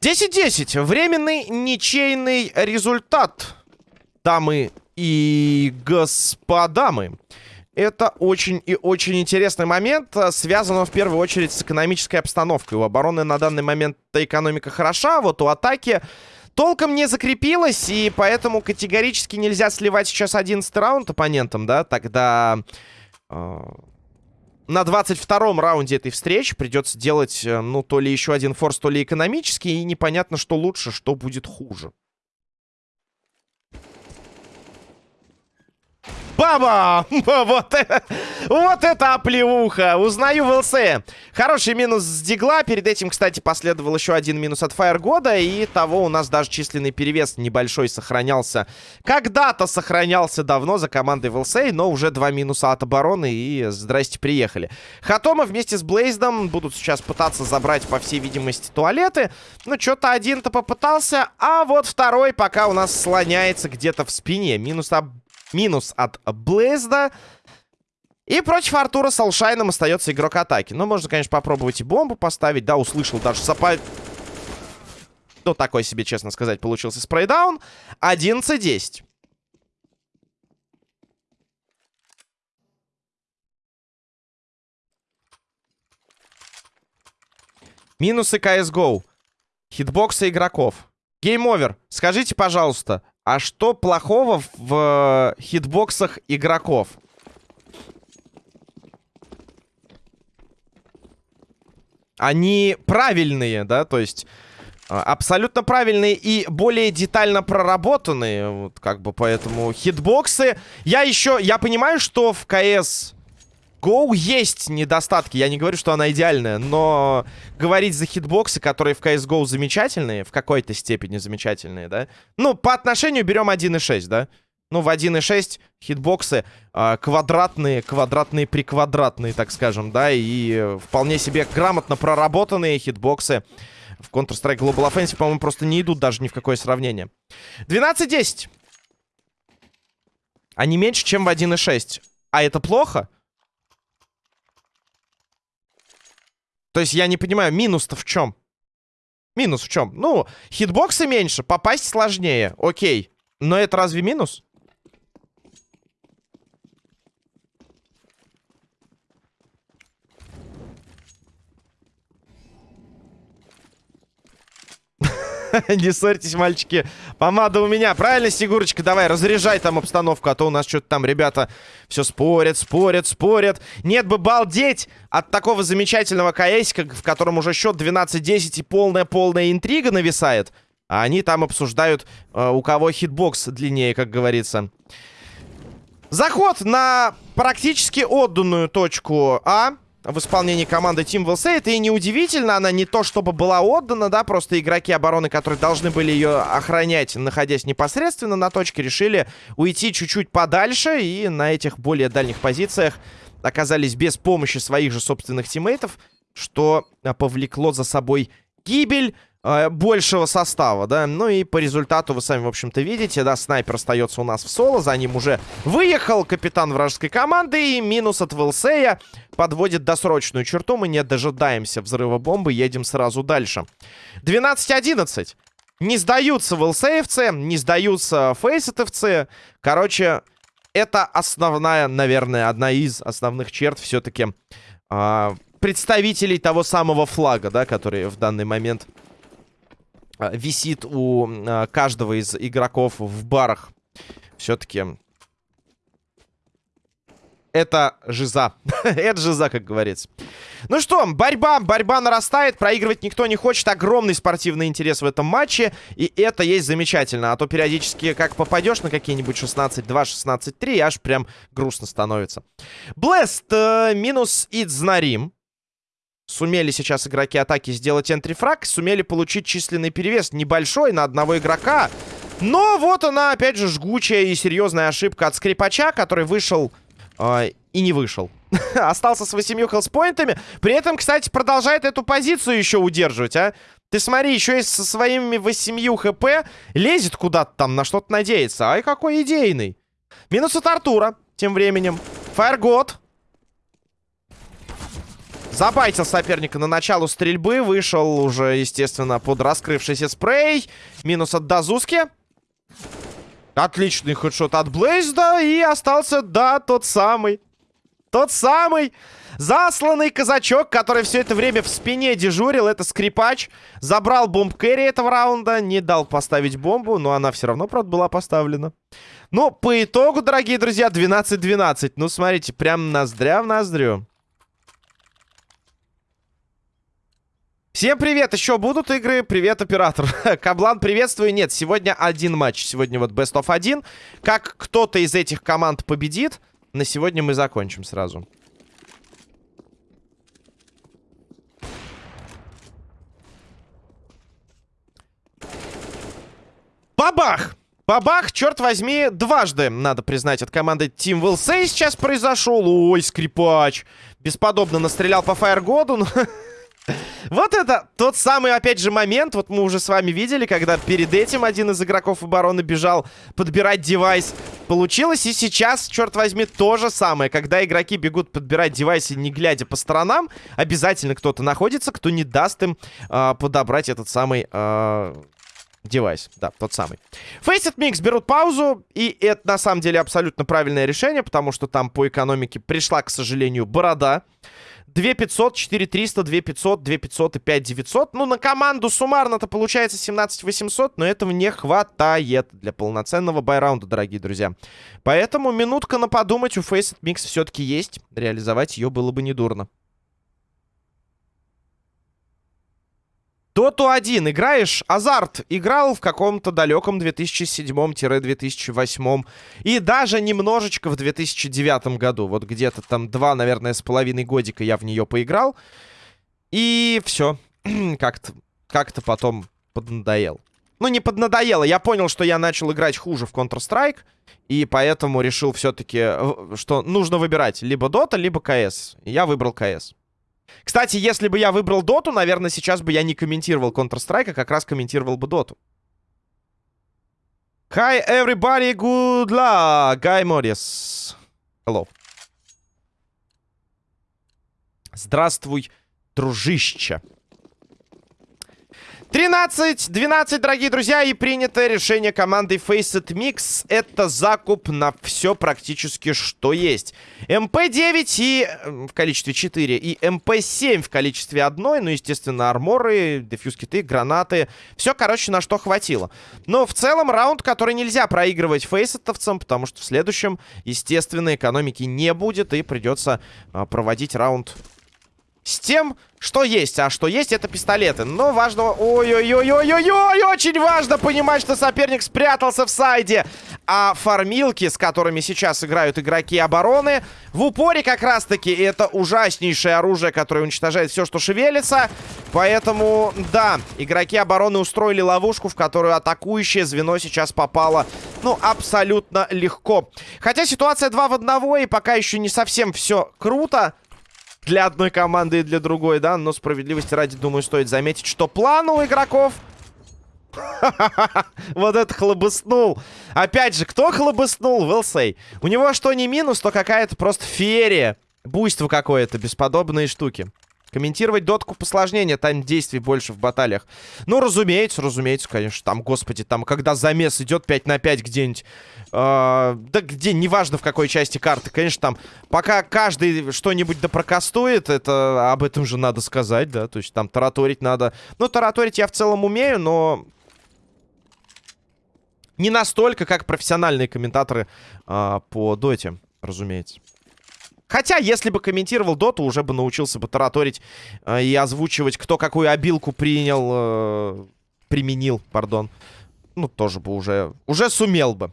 Десять-десять. Временный ничейный результат. Дамы и господа мы. Это очень и очень интересный момент. Э, связано в первую очередь с экономической обстановкой. У обороны на данный момент экономика хороша, вот у атаки толком не закрепилась, и поэтому категорически нельзя сливать сейчас 11 раунд оппонентам, да, тогда... Э, на 22-м раунде этой встречи придется делать, э, ну, то ли еще один форс, то ли экономический, и непонятно, что лучше, что будет хуже. Баба! Вот, вот это оплеуха! Узнаю в ЛС. Хороший минус с Дигла. Перед этим, кстати, последовал еще один минус от Фаергода. И того у нас даже численный перевес небольшой сохранялся. Когда-то сохранялся давно за командой в ЛС, но уже два минуса от обороны. И здрасте, приехали. Хатома вместе с Блейздом будут сейчас пытаться забрать, по всей видимости, туалеты. Ну, что-то один-то попытался. А вот второй пока у нас слоняется где-то в спине. Минус от Минус от Блейзда. И против Артура с Алшайном остается игрок атаки. Ну, можно, конечно, попробовать и бомбу поставить. Да, услышал даже сапа... Ну, такой себе, честно сказать, получился спрейдаун. 11-10. Минусы CSGO. Хитбоксы игроков. Game over. Скажите, пожалуйста, а что плохого в э, хитбоксах игроков? Они правильные, да, то есть а, абсолютно правильные и более детально проработанные, вот как бы, поэтому хитбоксы... Я еще, я понимаю, что в КС GO есть недостатки, я не говорю, что она идеальная, но говорить за хитбоксы, которые в CSGO замечательные, в какой-то степени замечательные, да? Ну, по отношению берем 1.6, да? Ну, в 1.6 хитбоксы э, квадратные, квадратные приквадратные, так скажем, да? И вполне себе грамотно проработанные хитбоксы в Counter-Strike Global Offensive, по-моему, просто не идут даже ни в какое сравнение. 12-10. Они меньше, чем в 1.6. А это плохо? То есть я не понимаю, минус-то в чем? Минус в чем? Ну, хитбоксы меньше, попасть сложнее, окей. Но это разве минус? Не ссорьтесь, мальчики. Помада у меня. Правильно, Снегурочка? Давай, разряжай там обстановку, а то у нас что-то там ребята все спорят, спорят, спорят. Нет бы балдеть от такого замечательного КСика, в котором уже счет 12-10 и полная-полная интрига нависает. А они там обсуждают, э, у кого хитбокс длиннее, как говорится. Заход на практически отданную точку А в исполнении команды Team Will Это и неудивительно, она не то чтобы была отдана, да, просто игроки обороны, которые должны были ее охранять, находясь непосредственно на точке, решили уйти чуть-чуть подальше и на этих более дальних позициях оказались без помощи своих же собственных тиммейтов, что повлекло за собой гибель э, большего состава, да. Ну и по результату вы сами, в общем-то, видите, да, снайпер остается у нас в соло, за ним уже выехал капитан вражеской команды, и минус от Вилсея подводит досрочную черту, мы не дожидаемся взрыва бомбы, едем сразу дальше. 12-11. Не сдаются ВЛСевцы, не сдаются фейсетовцы. Короче, это основная, наверное, одна из основных черт все-таки э, а, представителей того самого флага, да, который в данный момент висит у а, каждого из игроков в барах. Все-таки это жиза. это жиза, как говорится. Ну что, борьба, борьба нарастает. Проигрывать никто не хочет. Огромный спортивный интерес в этом матче. И это есть замечательно. А то периодически, как попадешь на какие-нибудь 16-2, 16-3, аж прям грустно становится. Блест э, минус Идзнарим. Сумели сейчас игроки атаки сделать энтрифраг. Сумели получить численный перевес небольшой на одного игрока. Но вот она, опять же, жгучая и серьезная ошибка от скрипача, который вышел э, и не вышел. Остался с 8 хелспоинтами. При этом, кстати, продолжает эту позицию еще удерживать, а. Ты смотри, еще и со своими 8 хп лезет куда-то там, на что-то надеется. Ай, какой идейный. Минус от Артура тем временем. Фаергод Забайтил соперника на началу стрельбы. Вышел уже, естественно, под раскрывшийся спрей. Минус от Дазуски. Отличный хедшот от Блейзда. И остался, да, тот самый. Тот самый засланный казачок, который все это время в спине дежурил. Это скрипач. Забрал бомб кэрри этого раунда. Не дал поставить бомбу, но она все равно, правда, была поставлена. Ну, по итогу, дорогие друзья, 12-12. Ну, смотрите, прям ноздря в ноздрю. Всем привет! Еще будут игры? Привет, оператор. Каблан, приветствую. Нет, сегодня один матч. Сегодня вот Best of 1. Как кто-то из этих команд победит, на сегодня мы закончим сразу. Бабах! Бабах, черт возьми, дважды, надо признать, от команды Team Will Say сейчас произошел. Ой, скрипач. Бесподобно настрелял по Фаергоду. Вот это тот самый, опять же, момент. Вот мы уже с вами видели, когда перед этим один из игроков обороны бежал подбирать девайс. получилось. И сейчас, черт возьми, то же самое. Когда игроки бегут подбирать девайсы, не глядя по сторонам, обязательно кто-то находится, кто не даст им э, подобрать этот самый... Э, девайс, да, тот самый. Faceit Mix берут паузу, и это на самом деле абсолютно правильное решение, потому что там по экономике пришла, к сожалению, борода. 2500, 4300, 2500, 2500 и 5900. Ну, на команду суммарно-то получается 17800, но этого не хватает для полноценного байраунда, дорогие друзья. Поэтому минутка на подумать у Faceit Mix все-таки есть. Реализовать ее было бы недурно. Доту 1 играешь? Азарт играл в каком-то далеком 2007-2008 и даже немножечко в 2009 году. Вот где-то там два, наверное, с половиной годика я в нее поиграл. И все. Как-то как потом поднадоел. Ну, не поднадоело. Я понял, что я начал играть хуже в Counter-Strike. И поэтому решил все-таки, э, что нужно выбирать либо Dota, либо CS. Я выбрал CS. Кстати, если бы я выбрал доту, наверное, сейчас бы я не комментировал Counter-Strike, а как раз комментировал бы доту. Hi, everybody, good luck. Guy Morris. Hello. Здравствуй, дружище. 13-12, дорогие друзья, и принято решение команды Faceit Mix. Это закуп на все практически, что есть. МП-9 и в количестве 4, и МП-7 в количестве одной. Ну, естественно, арморы, defuse kit ы, гранаты. Все, короче, на что хватило. Но в целом раунд, который нельзя проигрывать фейсетовцам, потому что в следующем, естественно, экономики не будет, и придется а, проводить раунд с тем, что есть. А что есть, это пистолеты. Но важно... Ой-ой-ой-ой-ой-ой! Очень важно понимать, что соперник спрятался в сайде. А фармилки, с которыми сейчас играют игроки обороны, в упоре как раз-таки это ужаснейшее оружие, которое уничтожает все, что шевелится. Поэтому, да, игроки обороны устроили ловушку, в которую атакующее звено сейчас попало, ну, абсолютно легко. Хотя ситуация 2 в 1, и пока еще не совсем все круто для одной команды и для другой, да. Но справедливости ради, думаю, стоит заметить, что план у игроков... Вот это хлобыснул. Опять же, кто хлобыснул? Вилсей. У него что не минус, то какая-то просто феерия. Буйство какое-то, бесподобные штуки. Комментировать дотку посложнее, там действий больше в баталиях. Ну, разумеется, разумеется, конечно. Там, господи, там, когда замес идет 5 на 5 где-нибудь. Э, да где, неважно в какой части карты. Конечно, там, пока каждый что-нибудь допрокастует, это об этом же надо сказать, да. То есть там тараторить надо. Ну, тараторить я в целом умею, но... Не настолько, как профессиональные комментаторы э, по доте, разумеется. Хотя, если бы комментировал доту, уже бы научился бы тараторить э, и озвучивать, кто какую обилку принял, э, применил, пардон. Ну, тоже бы уже, уже сумел бы.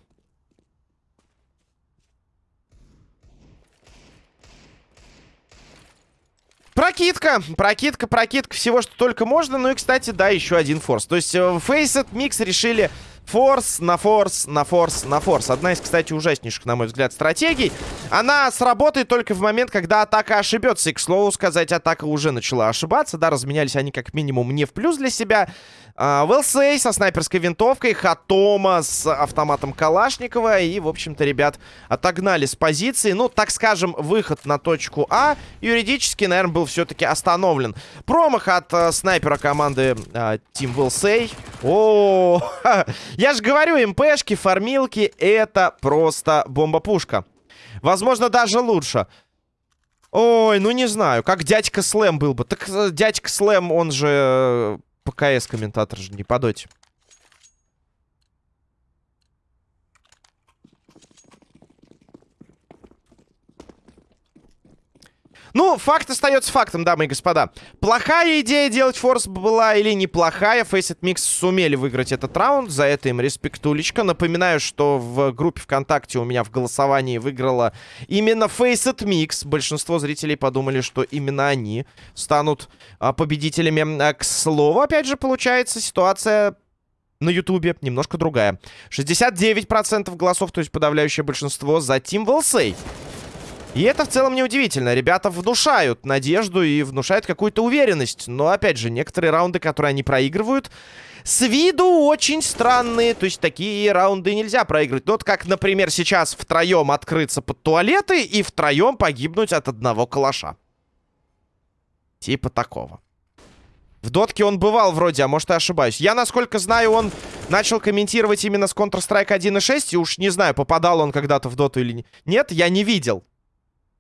Прокидка, прокидка, прокидка, всего, что только можно. Ну и, кстати, да, еще один форс. То есть, э, Faceit Mix решили Форс на форс, на форс, на форс. Одна из, кстати, ужаснейших, на мой взгляд, стратегий. Она сработает только в момент, когда атака ошибется. И, к слову сказать, атака уже начала ошибаться. Да, разменялись они как минимум не в плюс для себя. Велсей со снайперской винтовкой, Хатома с автоматом Калашникова. И, в общем-то, ребят отогнали с позиции. Ну, так скажем, выход на точку А юридически, наверное, был все-таки остановлен. Промах от э, снайпера команды э, Team Велсей. О, я же говорю, МПшки, фармилки, это просто бомба-пушка. Возможно, даже лучше. Ой, ну не знаю, как дядька Слэм был бы. Так э, дядька Слэм, он же э, ПКС-комментатор же не по доте. Ну, факт остается фактом, дамы и господа. Плохая идея делать форс была или неплохая. Faceit Mix сумели выиграть этот раунд. За это им респектулечка. Напоминаю, что в группе ВКонтакте у меня в голосовании выиграла именно Faceit Mix. Большинство зрителей подумали, что именно они станут а, победителями. А, к слову, опять же, получается ситуация на Ютубе немножко другая. 69% голосов, то есть подавляющее большинство за Team Волсей. И это в целом неудивительно. Ребята внушают надежду и внушают какую-то уверенность. Но, опять же, некоторые раунды, которые они проигрывают, с виду очень странные. То есть такие раунды нельзя проигрывать. Ну, вот как, например, сейчас втроем открыться под туалеты и втроем погибнуть от одного калаша. Типа такого. В дотке он бывал вроде, а может, я ошибаюсь. Я, насколько знаю, он начал комментировать именно с Counter-Strike 1.6. И уж не знаю, попадал он когда-то в доту или нет. Я не видел.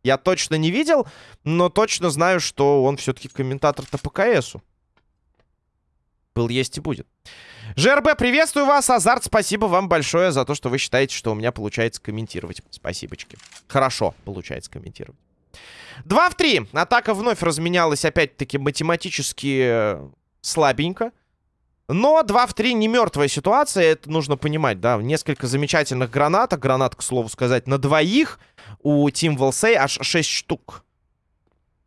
Я точно не видел, но точно знаю, что он все-таки комментатор-то по КСу. Был, есть и будет. ЖРБ, приветствую вас. Азарт, спасибо вам большое за то, что вы считаете, что у меня получается комментировать. Спасибочки. Хорошо получается комментировать. 2 в 3. Атака вновь разменялась, опять-таки, математически э, слабенько. Но 2 в 3 не мертвая ситуация, это нужно понимать, да. Несколько замечательных гранат, гранат, к слову сказать, на двоих. У Team Волсей аж 6 штук.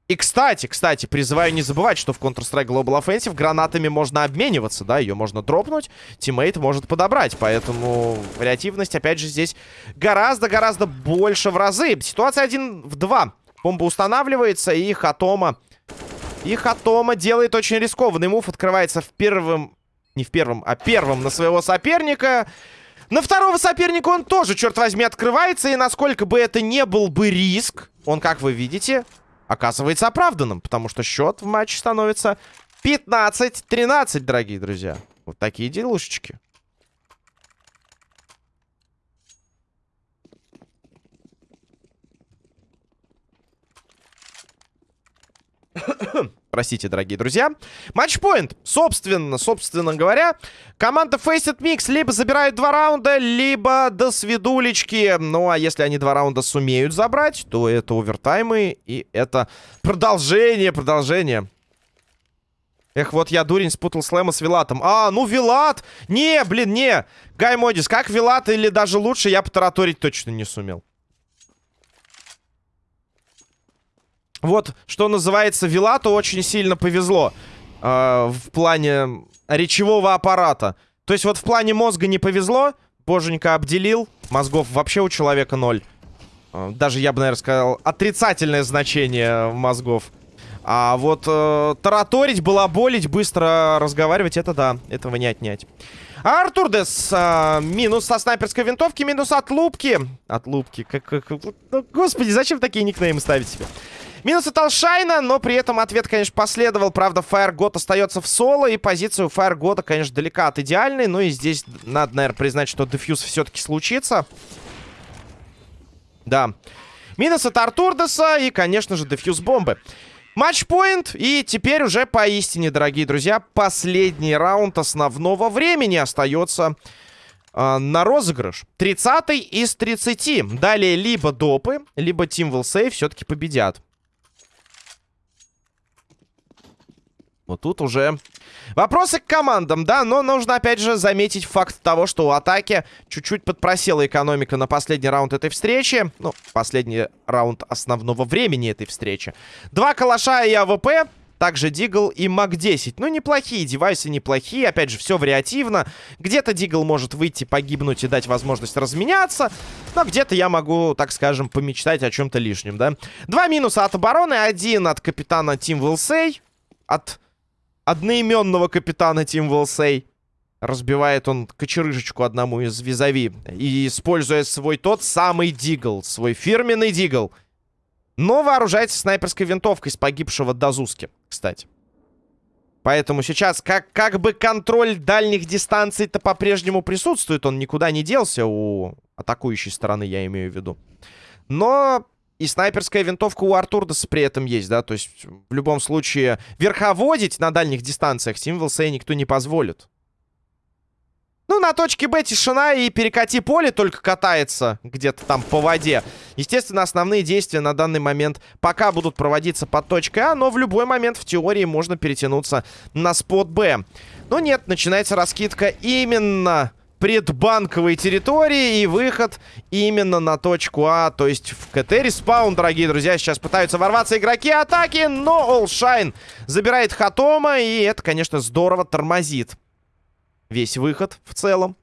И, кстати, кстати, призываю не забывать, что в Counter-Strike Global Offensive гранатами можно обмениваться, да, ее можно дропнуть, teammate может подобрать, поэтому вариативность, опять же, здесь гораздо-гораздо больше в разы. Ситуация 1 в 2. Бомба устанавливается, и Хатома... И Хатома делает очень рискованный move. Открывается в первом... Не в первом, а первом на своего соперника. На второго соперника он тоже, черт возьми, открывается. И насколько бы это не был бы риск, он, как вы видите, оказывается оправданным. Потому что счет в матче становится 15-13, дорогие друзья. Вот такие делушечки. Простите, дорогие друзья. Матчпоинт. Собственно, собственно говоря, команда Faceit Mix либо забирает два раунда, либо до свидулечки. Ну, а если они два раунда сумеют забрать, то это овертаймы и это продолжение, продолжение. Эх, вот я, дурень, спутал слэма с Вилатом. А, ну Вилат! Не, блин, не! Гай Модис, как Вилат или даже лучше, я потараторить точно не сумел. Вот, что называется, Вилату очень сильно повезло э, в плане речевого аппарата. То есть вот в плане мозга не повезло, боженька обделил, мозгов вообще у человека ноль. Э, даже, я бы, наверное, сказал, отрицательное значение мозгов. А вот э, тараторить, балаболить, быстро разговаривать, это да, этого не отнять. А Артур Дес, э, минус со снайперской винтовки, минус от лупки. От лупки, как, как. Ну, господи, зачем такие никнеймы ставить себе? Минус от Алшайна, но при этом ответ, конечно, последовал. Правда, Фаергод остается в соло, и позиция у Фаергода, конечно, далека от идеальной. Ну и здесь надо, наверное, признать, что дефьюз все-таки случится. Да. Минус от Артурдеса и, конечно же, дефьюз бомбы. Матчпоинт, и теперь уже поистине, дорогие друзья, последний раунд основного времени остается э, на розыгрыш. 30 из 30. Далее либо допы, либо Save все-таки победят. Вот тут уже вопросы к командам, да, но нужно опять же заметить факт того, что у атаки чуть-чуть подпросела экономика на последний раунд этой встречи. Ну, последний раунд основного времени этой встречи. Два калаша и АВП, также Дигл и МАК-10. Ну, неплохие девайсы, неплохие. Опять же, все вариативно. Где-то Дигл может выйти, погибнуть и дать возможность разменяться. Но где-то я могу, так скажем, помечтать о чем-то лишнем, да. Два минуса от обороны. Один от капитана Тим Вилсей. От одноименного капитана Тим Волсей. Разбивает он кочерыжечку одному из визави. И используя свой тот самый дигл, свой фирменный дигл. Но вооружается снайперской винтовкой с погибшего Дазуски, кстати. Поэтому сейчас как, как бы контроль дальних дистанций-то по-прежнему присутствует. Он никуда не делся у атакующей стороны, я имею в виду. Но и снайперская винтовка у Артурдаса при этом есть, да? То есть, в любом случае, верховодить на дальних дистанциях Символсей никто не позволит. Ну, на точке Б тишина и перекати поле только катается где-то там по воде. Естественно, основные действия на данный момент пока будут проводиться под точкой А, но в любой момент в теории можно перетянуться на спот Б. Но нет, начинается раскидка именно предбанковой территории и выход именно на точку А, то есть в КТ респаун, дорогие друзья. Сейчас пытаются ворваться игроки атаки, но All Shine забирает Хатома, и это, конечно, здорово тормозит весь выход в целом.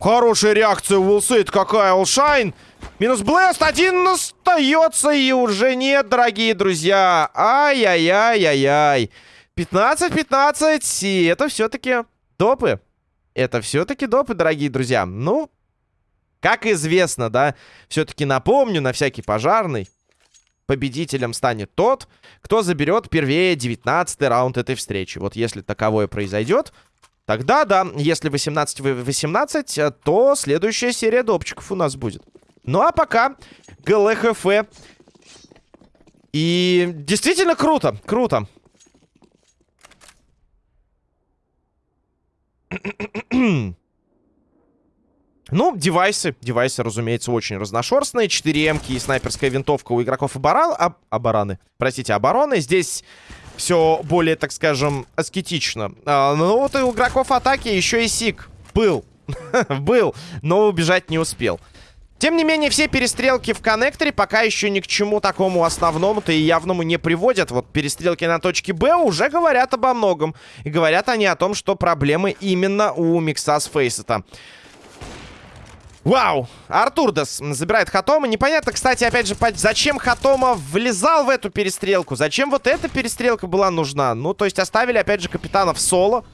Хорошая реакция Уилсейд, какая All Shine! Минус Блэст. Один остается и уже нет, дорогие друзья. Ай-яй-яй-яй-яй. 15-15. И это все-таки допы. Это все-таки допы, дорогие друзья. Ну, как известно, да, все-таки напомню на всякий пожарный. Победителем станет тот, кто заберет первее 19 раунд этой встречи. Вот если таковое произойдет, тогда да, если 18 18, то следующая серия допчиков у нас будет. Ну а пока ГЛХФ. И действительно круто, круто. Ну, девайсы. Девайсы, разумеется, очень разношерстные. 4 эмки и снайперская винтовка у игроков оборон... об... обороны. Простите, обороны. Здесь все более, так скажем, аскетично. А, ну, вот и у игроков атаки еще и сик. Был. Был, но убежать не успел. Тем не менее, все перестрелки в коннекторе пока еще ни к чему такому основному-то и явному не приводят. Вот перестрелки на точке Б уже говорят обо многом. И говорят они о том, что проблемы именно у Микса с Фейсета. Вау! Артурдас забирает Хатома. Непонятно, кстати, опять же, зачем Хатома влезал в эту перестрелку? Зачем вот эта перестрелка была нужна? Ну, то есть оставили, опять же, капитана в соло.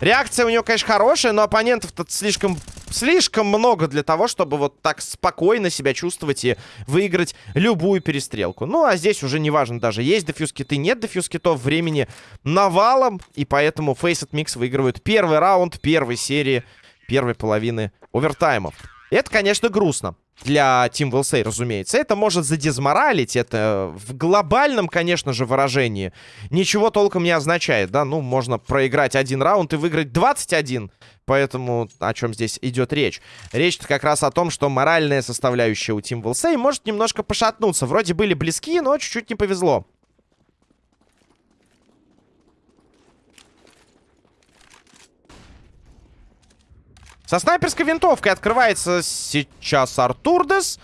Реакция у него, конечно, хорошая, но оппонентов-то слишком, слишком много для того, чтобы вот так спокойно себя чувствовать и выиграть любую перестрелку. Ну, а здесь уже неважно даже, есть дефьюз киты, нет дефьюз китов, времени навалом, и поэтому Faceit Mix выигрывает первый раунд первой серии, первой половины овертаймов. Это, конечно, грустно для Team Wilsey, разумеется. Это может задизморалить, это в глобальном, конечно же, выражении ничего толком не означает, да, ну, можно проиграть один раунд и выиграть 21, поэтому о чем здесь идет речь? Речь как раз о том, что моральная составляющая у Team Wilsey может немножко пошатнуться, вроде были близки, но чуть-чуть не повезло. Со снайперской винтовкой открывается сейчас Артурдес.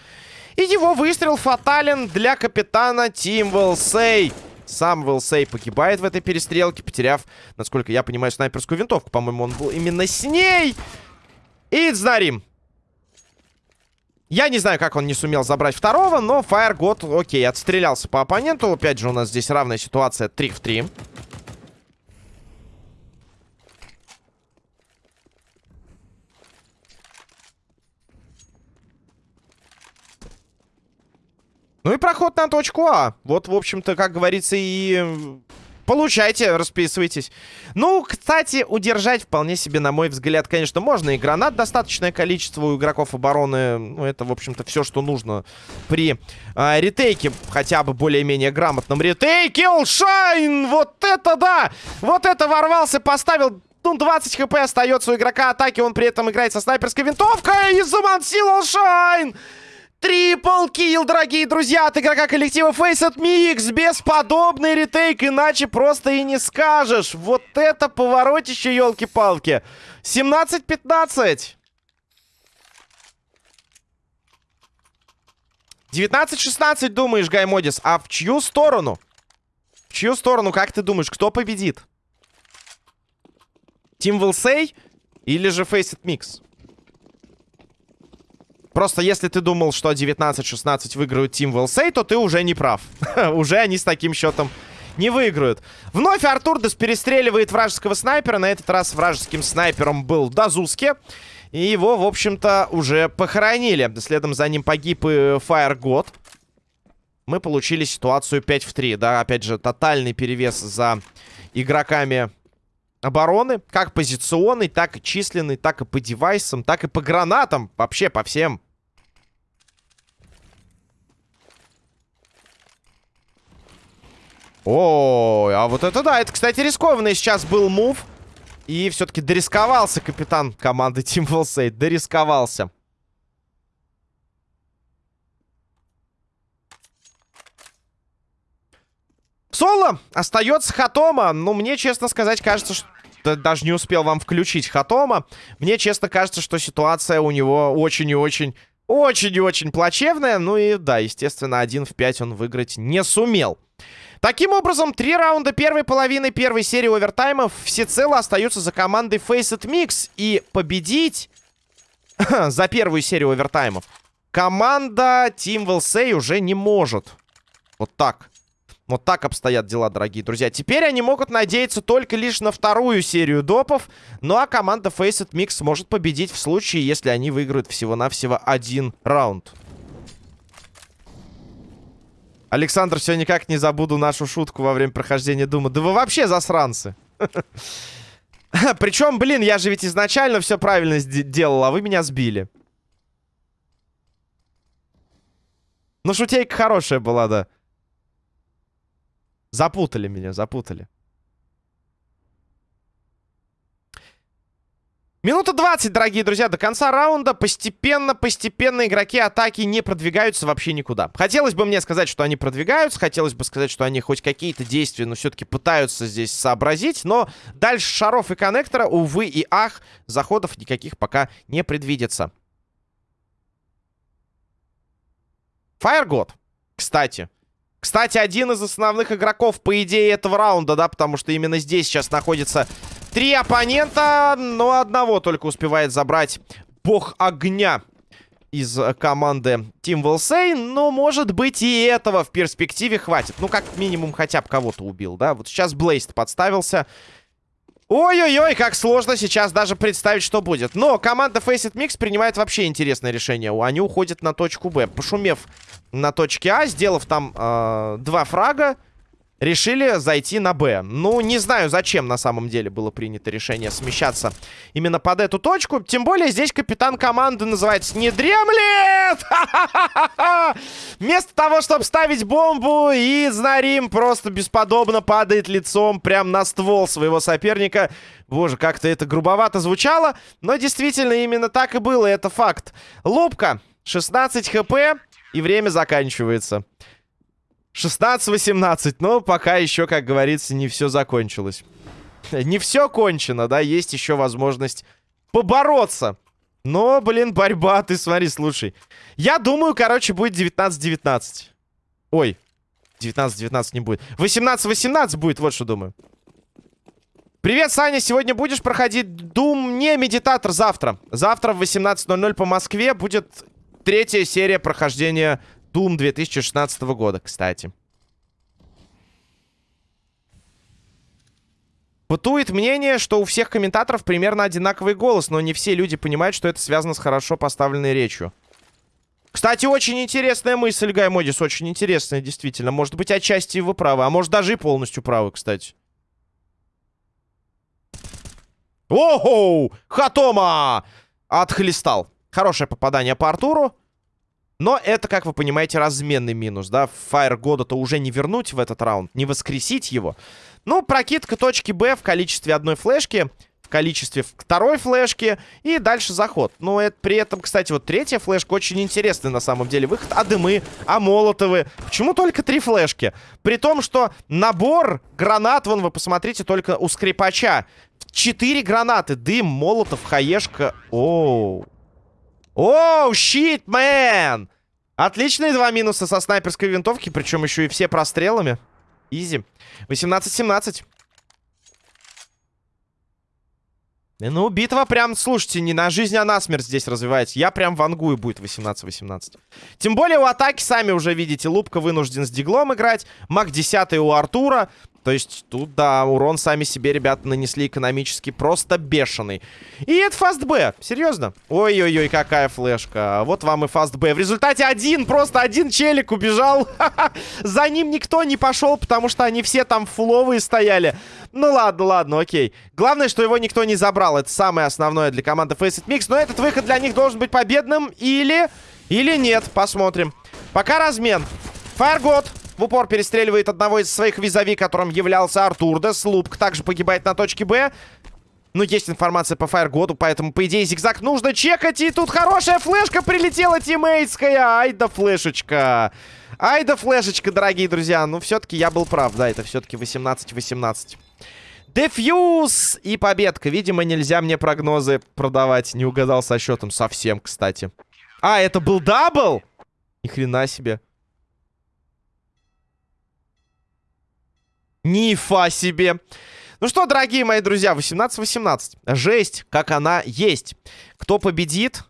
И его выстрел фатален для капитана Тим Вилсей. Сам Вилсей погибает в этой перестрелке, потеряв, насколько я понимаю, снайперскую винтовку. По-моему, он был именно с ней. И Цдарим. Я не знаю, как он не сумел забрать второго, но God, окей, отстрелялся по оппоненту. Опять же, у нас здесь равная ситуация 3 в 3. Ну и проход на точку А. Вот, в общем-то, как говорится, и Получайте, расписывайтесь. Ну, кстати, удержать вполне себе, на мой взгляд, конечно, можно. И гранат достаточное количество у игроков обороны. Ну, это, в общем-то, все, что нужно при э, ретейке. Хотя бы более-менее грамотном ретейке. Олшайн! Вот это да! Вот это ворвался, поставил... Ну, 20 хп остается у игрока атаки. Он при этом играет со снайперской винтовкой. И замансил Олшайн! Трипл килл, дорогие друзья, от игрока коллектива Faceit Mix. Бесподобный ретейк, иначе просто и не скажешь. Вот это поворотище, елки-палки. 17-15. 19-16, думаешь, Гаймодис. А в чью сторону? В чью сторону, как ты думаешь, кто победит? Тим Вилсей или же Faceit Mix? Просто если ты думал, что 19-16 выиграют Team Вилсей, то ты уже не прав. уже они с таким счетом не выиграют. Вновь Артурдес перестреливает вражеского снайпера. На этот раз вражеским снайпером был Дазуске. И его, в общем-то, уже похоронили. Следом за ним погиб и Fire God. Мы получили ситуацию 5 в 3. Да, опять же, тотальный перевес за игроками обороны. Как позиционный, так и численный, так и по девайсам, так и по гранатам. Вообще по всем. О, а вот это да, это, кстати, рискованный сейчас был мув. И все-таки дорисковался капитан команды Team Volsate. Дорисковался. Соло остается Хатома. Ну, мне, честно сказать, кажется, что... Даже не успел вам включить Хатома. Мне, честно, кажется, что ситуация у него очень и очень... Очень и очень плачевная. Ну и да, естественно, один в 5 он выиграть не сумел. Таким образом, три раунда первой половины первой серии овертаймов всецело остаются за командой Faceit Mix. И победить за первую серию овертаймов команда Team Will уже не может. Вот так. Вот так обстоят дела, дорогие друзья. Теперь они могут надеяться только лишь на вторую серию допов. Ну а команда Faceit Mix может победить в случае, если они выиграют всего-навсего один раунд. Александр, все никак не забуду нашу шутку во время прохождения Дума. Да вы вообще засранцы. Причем, блин, я же ведь изначально все правильно делал, а вы меня сбили. Ну, шутейка хорошая была, да. Запутали меня, запутали. Минута 20, дорогие друзья, до конца раунда. Постепенно, постепенно игроки атаки не продвигаются вообще никуда. Хотелось бы мне сказать, что они продвигаются. Хотелось бы сказать, что они хоть какие-то действия, но все-таки пытаются здесь сообразить. Но дальше шаров и коннектора, увы и ах, заходов никаких пока не предвидится. Фаергод, кстати, кстати, один из основных игроков, по идее, этого раунда, да, потому что именно здесь сейчас находится три оппонента, но одного только успевает забрать бог огня из команды Team Wilsey, но, может быть, и этого в перспективе хватит. Ну, как минимум, хотя бы кого-то убил, да? Вот сейчас Блейст подставился. Ой-ой-ой, как сложно сейчас даже представить, что будет. Но команда Faceit Mix принимает вообще интересное решение. Они уходят на точку Б. Пошумев на точке А, сделав там э, два фрага, решили зайти на Б. Ну, не знаю, зачем на самом деле было принято решение смещаться именно под эту точку. Тем более здесь капитан команды называется «Не дремлет!» Вместо того, чтобы ставить бомбу, и Знарим просто бесподобно падает лицом прямо на ствол своего соперника. Боже, как-то это грубовато звучало, но действительно именно так и было, это факт. Лупка, 16 хп, и время заканчивается. 16-18. Но пока еще, как говорится, не все закончилось. Не все кончено, да? Есть еще возможность побороться. Но, блин, борьба, ты смотри, слушай. Я думаю, короче, будет 19-19. Ой, 19-19 не будет. 18-18 будет, вот что думаю. Привет, Саня, сегодня будешь проходить Doom? Не, медитатор завтра. Завтра в 18.00 по Москве будет третья серия прохождения Doom 2016 года, кстати. Бытует мнение, что у всех комментаторов примерно одинаковый голос, но не все люди понимают, что это связано с хорошо поставленной речью. Кстати, очень интересная мысль, Гай Модис, очень интересная, действительно. Может быть, отчасти вы правы, а может даже и полностью правы, кстати. Ого! Хатома! Отхлестал. Хорошее попадание по Артуру. Но это, как вы понимаете, разменный минус, да? Фаер года-то уже не вернуть в этот раунд, не воскресить его. Ну, прокидка точки Б в количестве одной флешки, в количестве второй флешки и дальше заход. Но это при этом, кстати, вот третья флешка очень интересный на самом деле выход. А дымы, а молотовы. Почему только три флешки? При том, что набор гранат, вон вы посмотрите, только у скрипача. Четыре гранаты. Дым, молотов, хаешка. Оу. Оу, щит, мэн! Отличные два минуса со снайперской винтовки, причем еще и все прострелами. Изи. 18-17. Ну, битва прям, слушайте, не на жизнь, а на смерть здесь развивается. Я прям вангую будет 18-18. Тем более у атаки, сами уже видите, Лупка вынужден с диглом играть. Маг 10 у Артура. То есть тут, да, урон сами себе ребята нанесли экономически просто бешеный. И это фаст Б. Серьезно? Ой-ой-ой, какая флешка. Вот вам и фаст Б. В результате один, просто один челик убежал. За ним никто не пошел, потому что они все там фуловые стояли. Ну ладно, ладно, окей. Главное, что его никто не забрал. Это самое основное для команды Faceit Mix. Но этот выход для них должен быть победным. Или... Или нет. Посмотрим. Пока размен. Фаергод в упор перестреливает одного из своих визави, которым являлся Артурдес. Лупк также погибает на точке Б. Ну, есть информация по фаергоду, поэтому, по идее, зигзаг нужно чекать. И тут хорошая флешка прилетела тиммейтская. Ай да флешечка. Ай да флешечка, дорогие друзья. Ну, все-таки я был прав, да, это все-таки 18-18. Дефьюз и победка. Видимо, нельзя мне прогнозы продавать. Не угадал со счетом совсем, кстати. А, это был double? Ни хрена себе. Нифа себе. Ну что, дорогие мои друзья, 18-18. Жесть, как она есть. Кто победит?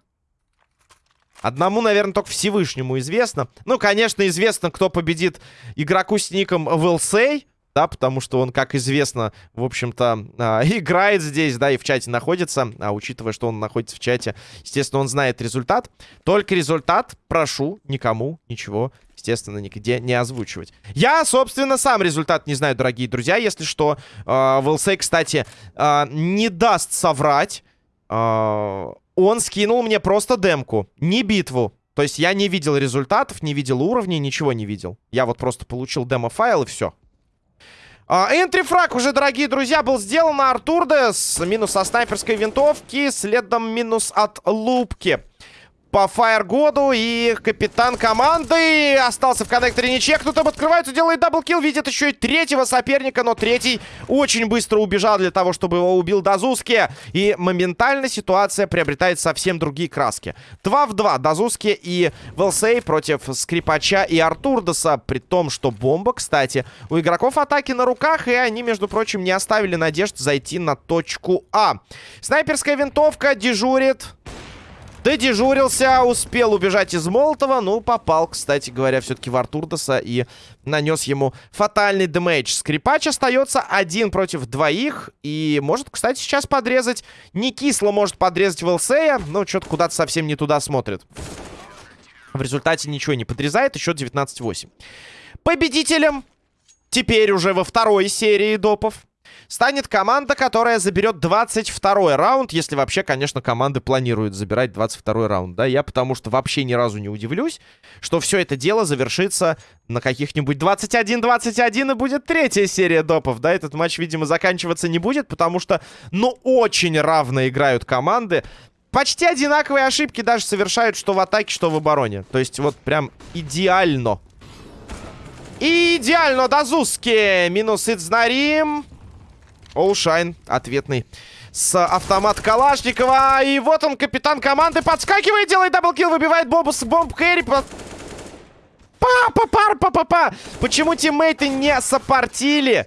Одному, наверное, только Всевышнему известно. Ну, конечно, известно, кто победит игроку с ником Вилсей да, потому что он, как известно, в общем-то, э, играет здесь, да, и в чате находится, а учитывая, что он находится в чате, естественно, он знает результат. Только результат прошу никому ничего, естественно, нигде не озвучивать. Я, собственно, сам результат не знаю, дорогие друзья, если что. Э, Вилсей, кстати, э, не даст соврать. Э, он скинул мне просто демку, не битву. То есть я не видел результатов, не видел уровней, ничего не видел. Я вот просто получил демо-файл и все. Энтрифраг уже, дорогие друзья, был сделан Артурдес. Минус со снайперской винтовки, следом минус от лупки по фаергоду. И капитан команды остался в коннекторе не чекнутым. Открывается, делает double kill. Видит еще и третьего соперника. Но третий очень быстро убежал для того, чтобы его убил Дазуски. И моментально ситуация приобретает совсем другие краски. 2 в 2. Дазуски и Велсей против Скрипача и Артурдоса. При том, что бомба, кстати, у игроков атаки на руках. И они, между прочим, не оставили надежд зайти на точку А. Снайперская винтовка дежурит. Додежурился, успел убежать из Молотова. Ну, попал, кстати говоря, все-таки в Артурдоса и нанес ему фатальный дэмэдж. Скрипач остается один против двоих. И может, кстати, сейчас подрезать. Не кисло может подрезать Велсея. Но что-то куда-то совсем не туда смотрит. В результате ничего не подрезает. Еще 19-8. Победителем теперь уже во второй серии допов станет команда, которая заберет 22 раунд, если вообще, конечно, команды планируют забирать 22 раунд, да, я потому что вообще ни разу не удивлюсь, что все это дело завершится на каких-нибудь 21-21 и будет третья серия допов, да, этот матч, видимо, заканчиваться не будет, потому что, ну, очень равно играют команды, почти одинаковые ошибки даже совершают что в атаке, что в обороне, то есть вот прям идеально. Идеально, Дазуски. Минус Ицнарим. Оушайн ответный с автомат Калашникова. И вот он, капитан команды, подскакивает, делает даблкил, выбивает бомбу бомб Кэрри. Па, па, па, па, па, па. Почему тиммейты не сопортили?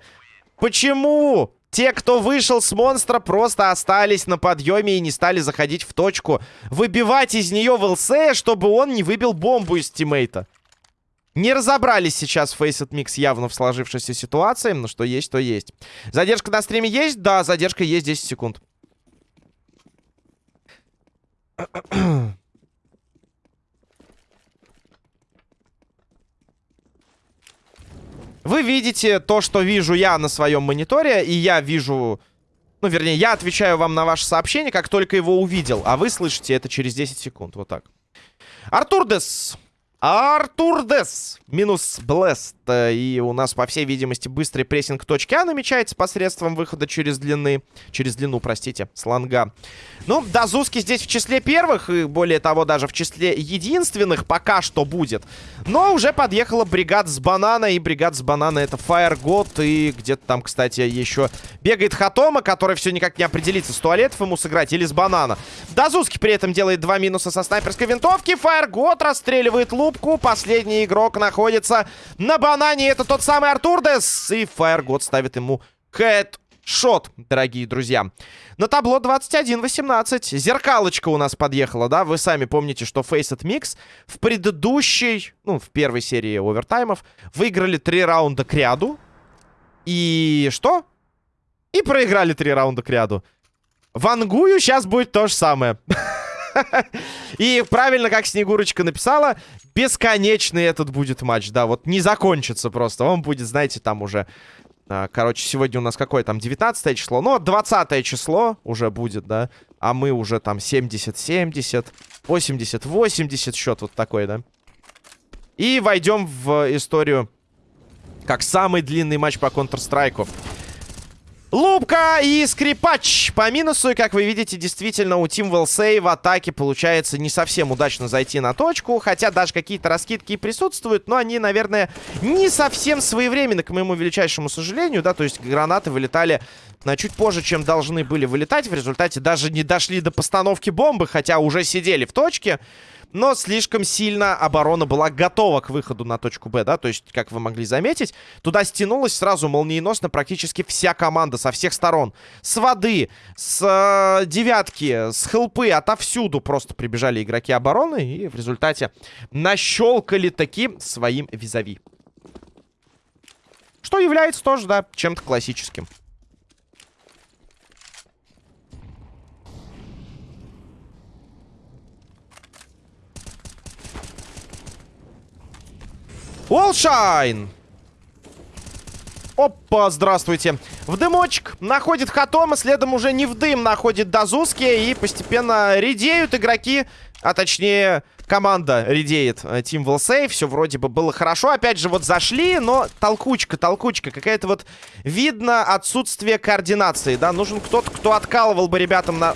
Почему? Те, кто вышел с монстра, просто остались на подъеме и не стали заходить в точку. Выбивать из нее ВЛС, чтобы он не выбил бомбу из тиммейта. Не разобрались сейчас Faceit Mix явно в сложившейся ситуации, но что есть, то есть. Задержка на стриме есть? Да, задержка есть 10 секунд. Вы видите то, что вижу я на своем мониторе, и я вижу... Ну, вернее, я отвечаю вам на ваше сообщение, как только его увидел, а вы слышите это через 10 секунд. Вот так. Артур Дес Артур Дес минус Блест. И у нас, по всей видимости, быстрый прессинг точки А намечается посредством выхода через длины. Через длину, простите, слонга. Ну, Дазуски здесь в числе первых, и более того, даже в числе единственных пока что будет. Но уже подъехала бригада с банана, и бригада с банана это God. И где-то там, кстати, еще бегает Хатома, который все никак не определится, с туалетов ему сыграть или с банана. Дазуски при этом делает два минуса со снайперской винтовки. God расстреливает лупку. Последний игрок находится на банане. Это тот самый Артурдес. И God ставит ему хэт шот, дорогие друзья. На табло 21-18. Зеркалочка у нас подъехала, да? Вы сами помните, что Faceit Mix в предыдущей, ну, в первой серии овертаймов выиграли три раунда к ряду. И что? И проиграли три раунда к ряду. Вангую сейчас будет то же самое. И правильно, как Снегурочка написала, бесконечный этот будет матч, да, вот не закончится просто. Он будет, знаете, там уже а, короче, сегодня у нас какое там 19 число? Ну, 20 число уже будет, да? А мы уже там 70-70, 80-80 счет вот такой, да? И войдем в историю как самый длинный матч по Counter-Strike. Лупка и скрипач по минусу. И, как вы видите, действительно у Team Well в атаке получается не совсем удачно зайти на точку. Хотя даже какие-то раскидки и присутствуют. Но они, наверное, не совсем своевременны, к моему величайшему сожалению. Да, то есть гранаты вылетали на чуть позже, чем должны были вылетать. В результате даже не дошли до постановки бомбы, хотя уже сидели в точке. Но слишком сильно оборона была готова к выходу на точку Б, да, то есть, как вы могли заметить, туда стянулась сразу молниеносно практически вся команда со всех сторон. С воды, с э, девятки, с хелпы, отовсюду просто прибежали игроки обороны и в результате нащелкали таки своим визави. Что является тоже, да, чем-то классическим. Уолшайн! Опа, здравствуйте. В дымочек находит Хатома, следом уже не в дым находит Дазуски, и постепенно редеют игроки, а точнее команда редеет Тим Волсей. Все вроде бы было хорошо. Опять же, вот зашли, но толкучка, толкучка. Какая-то вот видно отсутствие координации, да. Нужен кто-то, кто откалывал бы ребятам на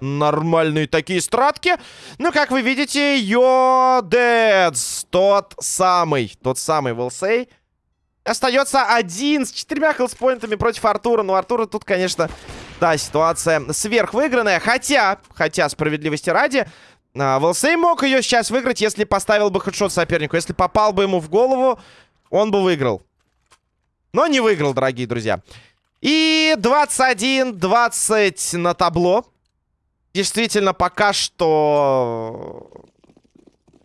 нормальные такие стратки. Ну, как вы видите, Йодец, тот самый, тот самый Волсей. Остается один с четырьмя хелспоинтами против Артура. Ну, Артура тут, конечно, да, ситуация сверхвыигранная. Хотя, хотя, справедливости ради, а, Волсей мог ее сейчас выиграть, если поставил бы хедшот сопернику. Если попал бы ему в голову, он бы выиграл. Но не выиграл, дорогие друзья. И 21-20 на табло. Действительно, пока что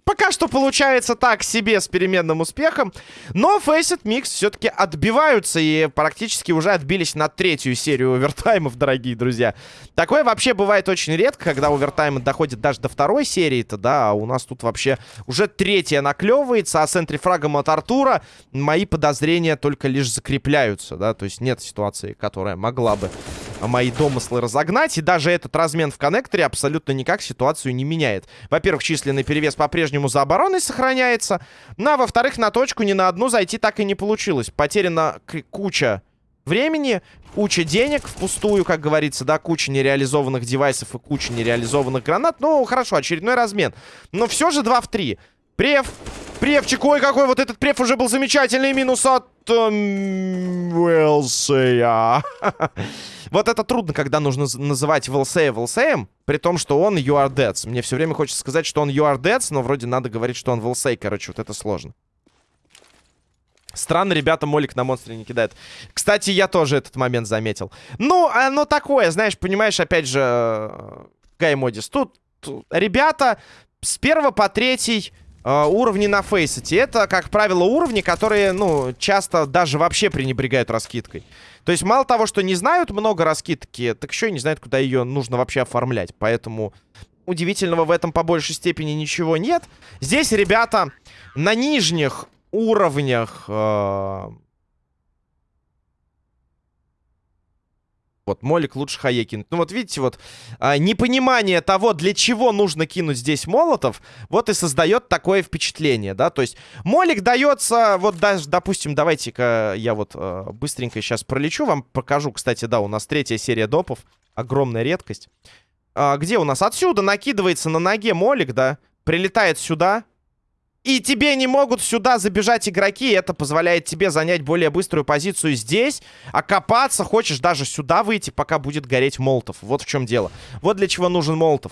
Пока что получается так себе с переменным успехом. Но Faceit Mix все-таки отбиваются и практически уже отбились на третью серию овертаймов, дорогие друзья. Такое вообще бывает очень редко, когда овертаймы доходят даже до второй серии-то, да, а у нас тут вообще уже третья наклевывается, а с энтрифрагом от Артура мои подозрения только лишь закрепляются, да, то есть нет ситуации, которая могла бы мои домыслы разогнать. И даже этот размен в коннекторе абсолютно никак ситуацию не меняет. Во-первых, численный перевес по-прежнему за обороной сохраняется. Ну, а во-вторых, на точку ни на одну зайти так и не получилось. Потеряна куча времени, куча денег впустую, как говорится, да, куча нереализованных девайсов и куча нереализованных гранат. Ну, хорошо, очередной размен. Но все же 2 в 3. Прев. Превчик, ой, какой вот этот прев уже был замечательный. Минус от... Уэлсея. Вот это трудно, когда нужно называть Волсея Волсеем, при том, что он You Are Dead. Мне все время хочется сказать, что он You Are Dead, но вроде надо говорить, что он Волсей. Короче, вот это сложно. Странно, ребята, молик на монстре не кидает. Кстати, я тоже этот момент заметил. Ну, оно такое, знаешь, понимаешь, опять же, э, Гаймодис. Тут, тут ребята с первого по третий э, уровни на фейсете. Это, как правило, уровни, которые, ну, часто даже вообще пренебрегают раскидкой. То есть мало того, что не знают много раскидки, так еще и не знают, куда ее нужно вообще оформлять. Поэтому удивительного в этом по большей степени ничего нет. Здесь ребята на нижних уровнях... Э Вот, молик лучше хае кинуть. Ну вот видите, вот а, непонимание того, для чего нужно кинуть здесь молотов, вот и создает такое впечатление, да. То есть молик дается, вот даже, допустим, давайте-ка я вот а, быстренько сейчас пролечу, вам покажу, кстати, да, у нас третья серия допов, огромная редкость. А, где у нас? Отсюда накидывается на ноге молик, да, прилетает сюда, и тебе не могут сюда забежать игроки. Это позволяет тебе занять более быструю позицию здесь. Окопаться хочешь даже сюда выйти, пока будет гореть молотов. Вот в чем дело. Вот для чего нужен молотов.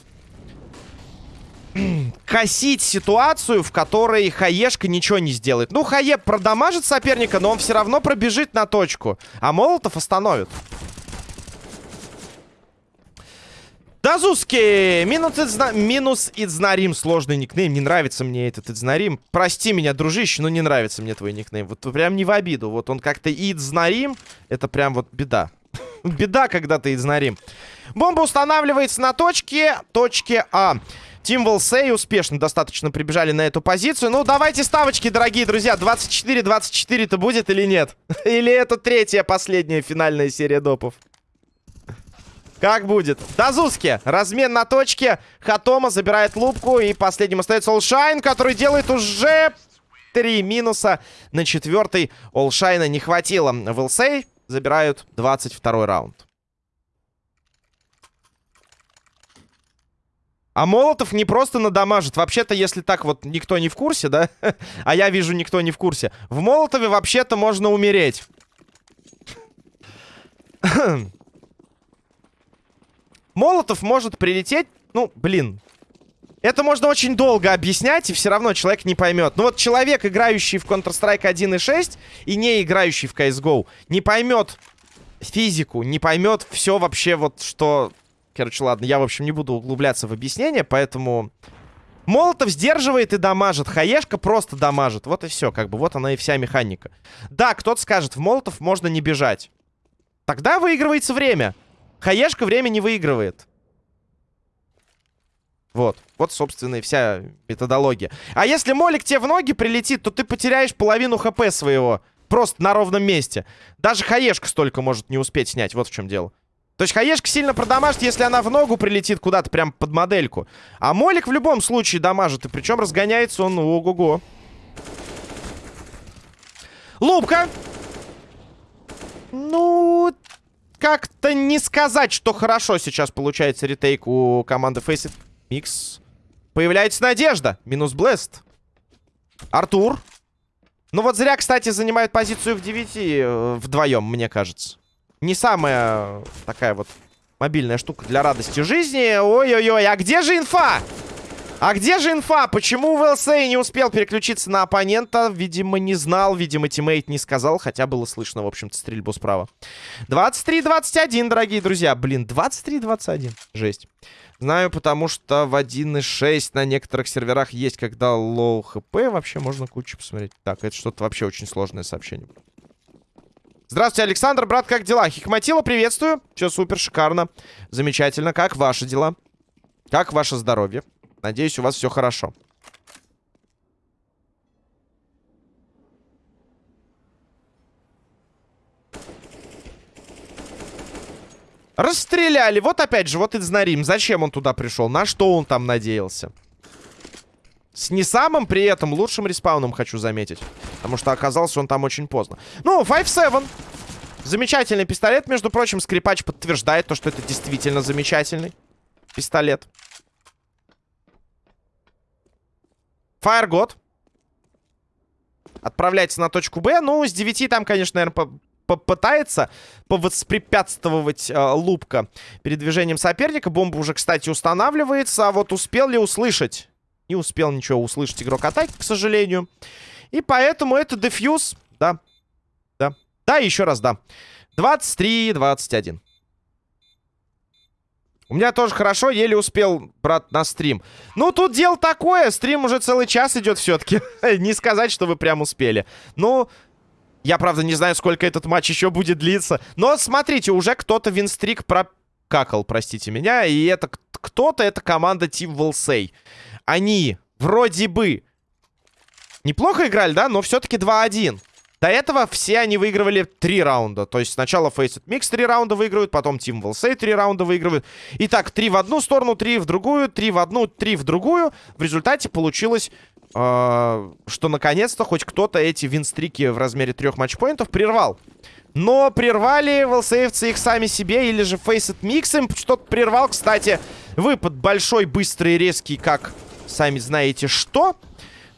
Косить ситуацию, в которой Хаешка ничего не сделает. Ну, Хае продамажит соперника, но он все равно пробежит на точку. А молотов остановит. Дазуски! Минус, Идзна... Минус Идзнарим. Сложный никнейм. Не нравится мне этот Идзнарим. Прости меня, дружище, но не нравится мне твой никнейм. Вот прям не в обиду. Вот он как-то Идзнарим. Это прям вот беда. беда, когда ты Идзнарим. Бомба устанавливается на точке. Точке А. Тим Волсей успешно достаточно прибежали на эту позицию. Ну, давайте ставочки, дорогие друзья. 24-24-то будет или нет? или это третья, последняя финальная серия допов? Как будет? Дазуски. Размен на точке. Хатома забирает лупку. И последним остается Олшайн, который делает уже три минуса. На четвертый Олшайна не хватило. Вилсей забирают 22 раунд. А Молотов не просто надамажит. Вообще-то, если так вот никто не в курсе, да? а я вижу, никто не в курсе. В Молотове вообще-то можно умереть. Молотов может прилететь... Ну, блин. Это можно очень долго объяснять, и все равно человек не поймет. Но вот человек, играющий в Counter-Strike 1.6 и не играющий в CSGO, не поймет физику, не поймет все вообще вот, что... Короче, ладно, я, в общем, не буду углубляться в объяснение, поэтому... Молотов сдерживает и дамажит. Хаешка просто дамажит. Вот и все, как бы. Вот она и вся механика. Да, кто-то скажет, в Молотов можно не бежать. Тогда выигрывается время. Хаешка время не выигрывает. Вот. Вот, собственно, и вся методология. А если молик тебе в ноги прилетит, то ты потеряешь половину хп своего. Просто на ровном месте. Даже хаешка столько может не успеть снять. Вот в чем дело. То есть хаешка сильно продамажит, если она в ногу прилетит куда-то прям под модельку. А молик в любом случае дамажит. И причем разгоняется он ого-го. Лупка. Ну, как-то не сказать, что хорошо сейчас получается ретейк у команды Faceit Микс. Появляется надежда. Минус Блест. Артур. Ну вот зря, кстати, занимает позицию в 9 э, вдвоем, мне кажется. Не самая такая вот мобильная штука для радости жизни. Ой-ой-ой, а где же инфа? А где же инфа? Почему ВЛСей не успел переключиться на оппонента? Видимо, не знал, видимо, тиммейт не сказал, хотя было слышно, в общем-то, стрельбу справа. 23-21, дорогие друзья. Блин, 23-21. Жесть. Знаю, потому что в 1.6 на некоторых серверах есть, когда low HP. Вообще можно кучу посмотреть. Так, это что-то вообще очень сложное сообщение. Здравствуйте, Александр, брат, как дела? Хикматила, приветствую. Все супер, шикарно. Замечательно. Как ваши дела? Как ваше здоровье? Надеюсь, у вас все хорошо. Расстреляли. Вот опять же, вот Идзнарим. Зачем он туда пришел? На что он там надеялся? С не самым при этом лучшим респауном, хочу заметить. Потому что оказался он там очень поздно. Ну, 5-7. Замечательный пистолет. Между прочим, скрипач подтверждает то, что это действительно замечательный пистолет. Фаергод. Отправляется на точку Б. Ну, с 9 там, конечно, наверное, попытается повоспрепятствовать э, Лупка передвижением соперника. Бомба уже, кстати, устанавливается. А вот успел ли услышать? Не успел ничего услышать игрок атаки, к сожалению. И поэтому это дефьюз. Да. Да. Да, еще раз, да. 23-21. У меня тоже хорошо, еле успел, брат, на стрим. Ну, тут дело такое, стрим уже целый час идет все-таки. не сказать, что вы прям успели. Ну, я, правда, не знаю, сколько этот матч еще будет длиться. Но смотрите, уже кто-то винстрик прокакал, простите меня. И это кто-то, это команда Team Волсей. Они вроде бы неплохо играли, да, но все-таки 2-1. До этого все они выигрывали три раунда. То есть сначала Faceit Mix три раунда выигрывают, потом Team Волсей три раунда выигрывают. Итак, три в одну сторону, три в другую, три в одну, три в другую. В результате получилось, э, что наконец-то хоть кто-то эти винстрики в размере трех матчпоинтов прервал. Но прервали волсеевцы их сами себе, или же Faceit Mix им что-то прервал. Кстати, выпад большой, быстрый, резкий, как сами знаете что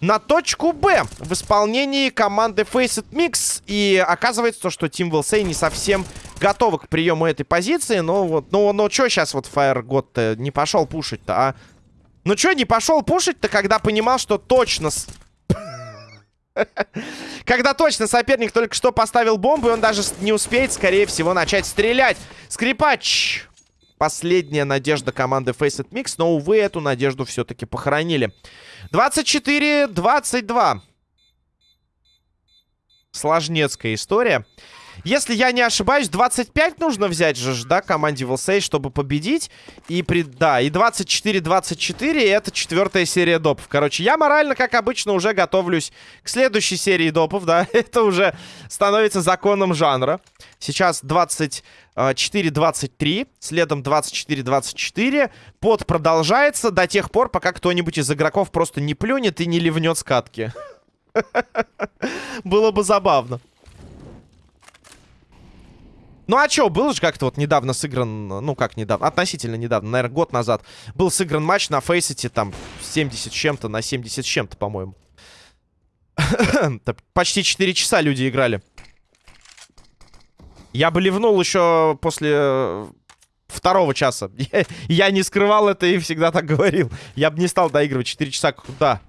на точку Б в исполнении команды Faceit Mix. И оказывается, что Team Wilsey не совсем готовы к приему этой позиции. Но вот, ну, ну что сейчас вот Fire God не пошел пушить-то, а? Ну что не пошел пушить-то, когда понимал, что точно... Когда точно соперник только что поставил бомбу, и он даже не успеет, скорее всего, начать стрелять. Скрипач. Последняя надежда команды Faceit Mix, но, увы, эту надежду все-таки похоронили. 24-22. Сложнецкая история. Если я не ошибаюсь, 25 нужно взять же, да, команде Вилсей, чтобы победить. И, при... да, и 24-24 это четвертая серия допов. Короче, я морально, как обычно, уже готовлюсь к следующей серии допов, да. это уже становится законом жанра. Сейчас 24-23, следом 24-24. Под продолжается до тех пор, пока кто-нибудь из игроков просто не плюнет и не ливнет с катки. Было бы забавно. Ну а чё, был же как-то вот недавно сыгран, ну как недавно, относительно недавно, наверное, год назад, был сыгран матч на Фейсите, там, 70 с чем-то на 70 с чем-то, по-моему. Почти 4 часа люди играли. Я бы ливнул еще после второго часа. Я не скрывал это и всегда так говорил. Я бы не стал доигрывать 4 часа. Куда?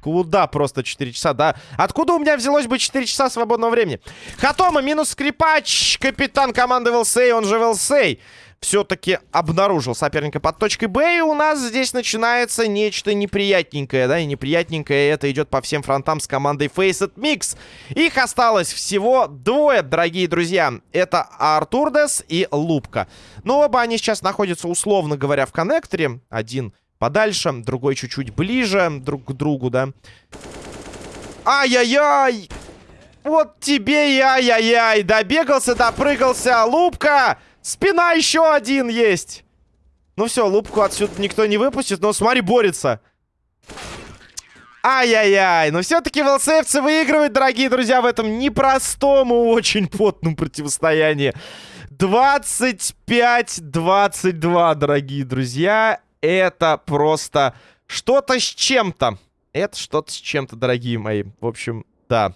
Куда просто 4 часа, да? Откуда у меня взялось бы 4 часа свободного времени? Хатома минус скрипач. Капитан команды Велсей, он же Велсей все-таки обнаружил соперника под точкой Б. И у нас здесь начинается нечто неприятненькое, да, и неприятненькое это идет по всем фронтам с командой Faceit Mix. Их осталось всего двое, дорогие друзья. Это Артурдес и Лупка. Но оба они сейчас находятся, условно говоря, в коннекторе. Один подальше, другой чуть-чуть ближе друг к другу, да. Ай-яй-яй! Вот тебе и ай-яй-яй! Добегался, допрыгался, Лупка! Спина еще один есть. Ну все, лупку отсюда никто не выпустит, но смотри, борется. Ай-яй-яй, но все-таки волсеевцы выигрывают, дорогие друзья, в этом непростом и очень потном противостоянии. 25-22, дорогие друзья. Это просто что-то с чем-то. Это что-то с чем-то, дорогие мои. В общем, да.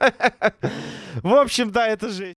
В общем, да, это жесть.